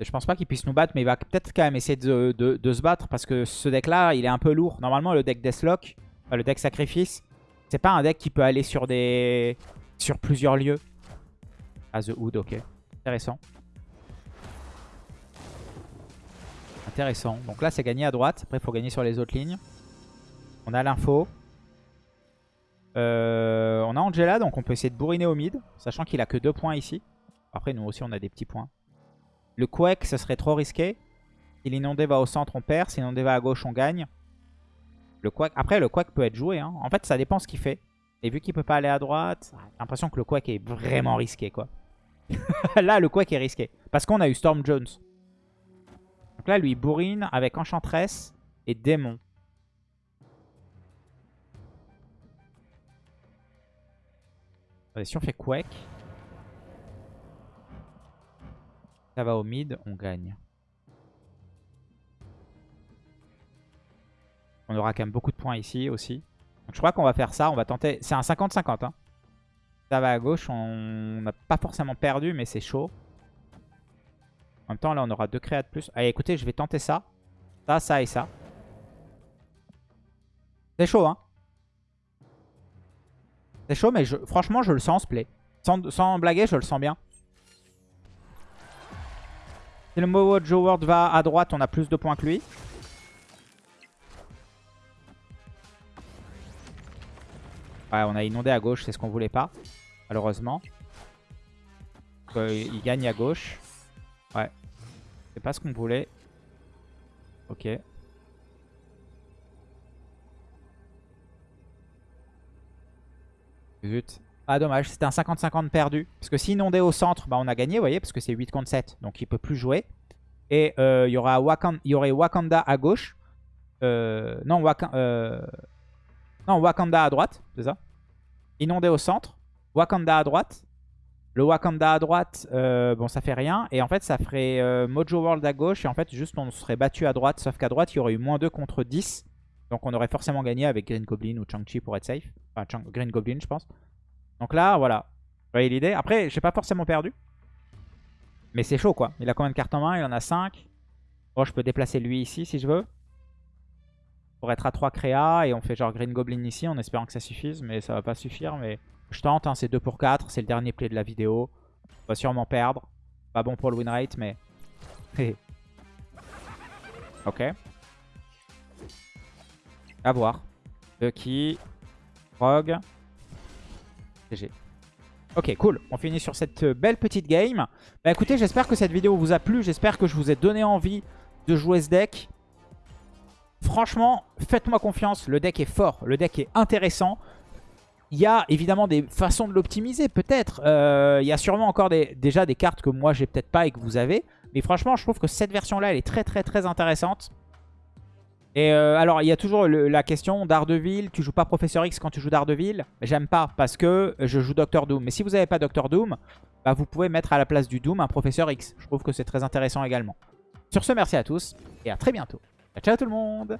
Speaker 1: Je pense pas qu'il puisse nous battre, mais il va peut-être quand même essayer de, se battre parce que ce deck-là, il est un peu lourd. Normalement, le deck Deathlock, le deck Sacrifice, c'est pas un deck qui peut aller sur sur plusieurs lieux. Ah, The Hood, ok. Intéressant. Intéressant. Donc là, c'est gagné à droite. Après, il faut gagner sur les autres lignes. On a l'info. Euh, on a Angela, donc on peut essayer de bourriner au mid, sachant qu'il a que deux points ici. Après, nous aussi, on a des petits points. Le Quake, ce serait trop risqué. Si l'inondé va au centre, on perd. Si l'inondé va à gauche, on gagne. Le. Après, le Quake peut être joué. Hein. En fait, ça dépend ce qu'il fait. Et vu qu'il peut pas aller à droite, j'ai l'impression que le Quake est vraiment risqué. quoi. là, le Quake est risqué. Parce qu'on a eu Storm Jones. Donc là, lui, bourrine avec Enchantress et Démon. Si on fait Quake... Ça va au mid, on gagne. On aura quand même beaucoup de points ici aussi. Donc je crois qu'on va faire ça. On va tenter. C'est un 50-50. Hein. Ça va à gauche. On n'a pas forcément perdu, mais c'est chaud. En même temps, là, on aura deux créas de plus. Allez, écoutez, je vais tenter ça. Ça, ça et ça. C'est chaud, hein. C'est chaud, mais je... franchement, je le sens en play. Sans, sans blaguer, je le sens bien. Si le Mojo World va à droite, on a plus de points que lui. Ouais, on a inondé à gauche, c'est ce qu'on voulait pas, malheureusement. Euh, il gagne à gauche. Ouais. C'est pas ce qu'on voulait. Ok. Zut. Ah dommage, c'était un 50-50 perdu. Parce que s'il inondait au centre, bah, on a gagné, vous voyez, parce que c'est 8 contre 7. Donc il peut plus jouer. Et euh, il, y aura Wakanda, y aurait Wakanda à gauche. Euh, non, euh, non, Wakanda à droite, c'est ça. Inondé au centre. Wakanda à droite. Le Wakanda à droite, bon, ça fait rien. Et en fait, ça ferait Mojo World à gauche. Et en fait, juste, on serait battu à droite. Sauf qu'à droite, il y aurait eu moins 2 contre 10. Donc on aurait forcément gagné avec Green Goblin ou Chang-Chi pour être safe. Enfin, Green Goblin, je pense. Donc là, voilà. Vous voyez l'idée Après, j'ai pas forcément perdu. Mais c'est chaud, quoi. Il a combien de cartes en main? Il en a 5. Bon, je peux déplacer lui ici, si je veux. Pour être à 3 créas. Et on fait genre Green Goblin ici, en espérant que ça suffise. Mais ça va pas suffire. Mais je tente, hein, c'est 2 pour 4. C'est le dernier play de la vidéo. On va sûrement perdre. Pas bon pour le win rate, mais... ok. À voir. Rogue. GG. Ok, cool. On finit sur cette euh, belle petite game. Bah écoutez, j'espère que cette vidéo vous a plu. J'espère que je vous ai donné envie de jouer ce deck. Franchement, faites-moi confiance. Le deck est fort. Le deck est intéressant. Il y a évidemment des façons de l'optimiser, peut-être. Euh, il y a sûrement encore déjà des cartes que moi j'ai peut-être pas et que vous avez. Mais franchement, je trouve que cette version-là, elle est très très très intéressante. Et euh, alors, il y a toujours la question Daredevil, tu joues pas Professeur X quand tu joues Daredevil J'aime pas parce que je joue Doctor Doom. Mais si vous n'avez pas Doctor Doom, bah, vous pouvez mettre à la place du Doom un Professeur X. Je trouve que c'est très intéressant également. Sur ce, merci à tous et à très bientôt. Ciao tout le monde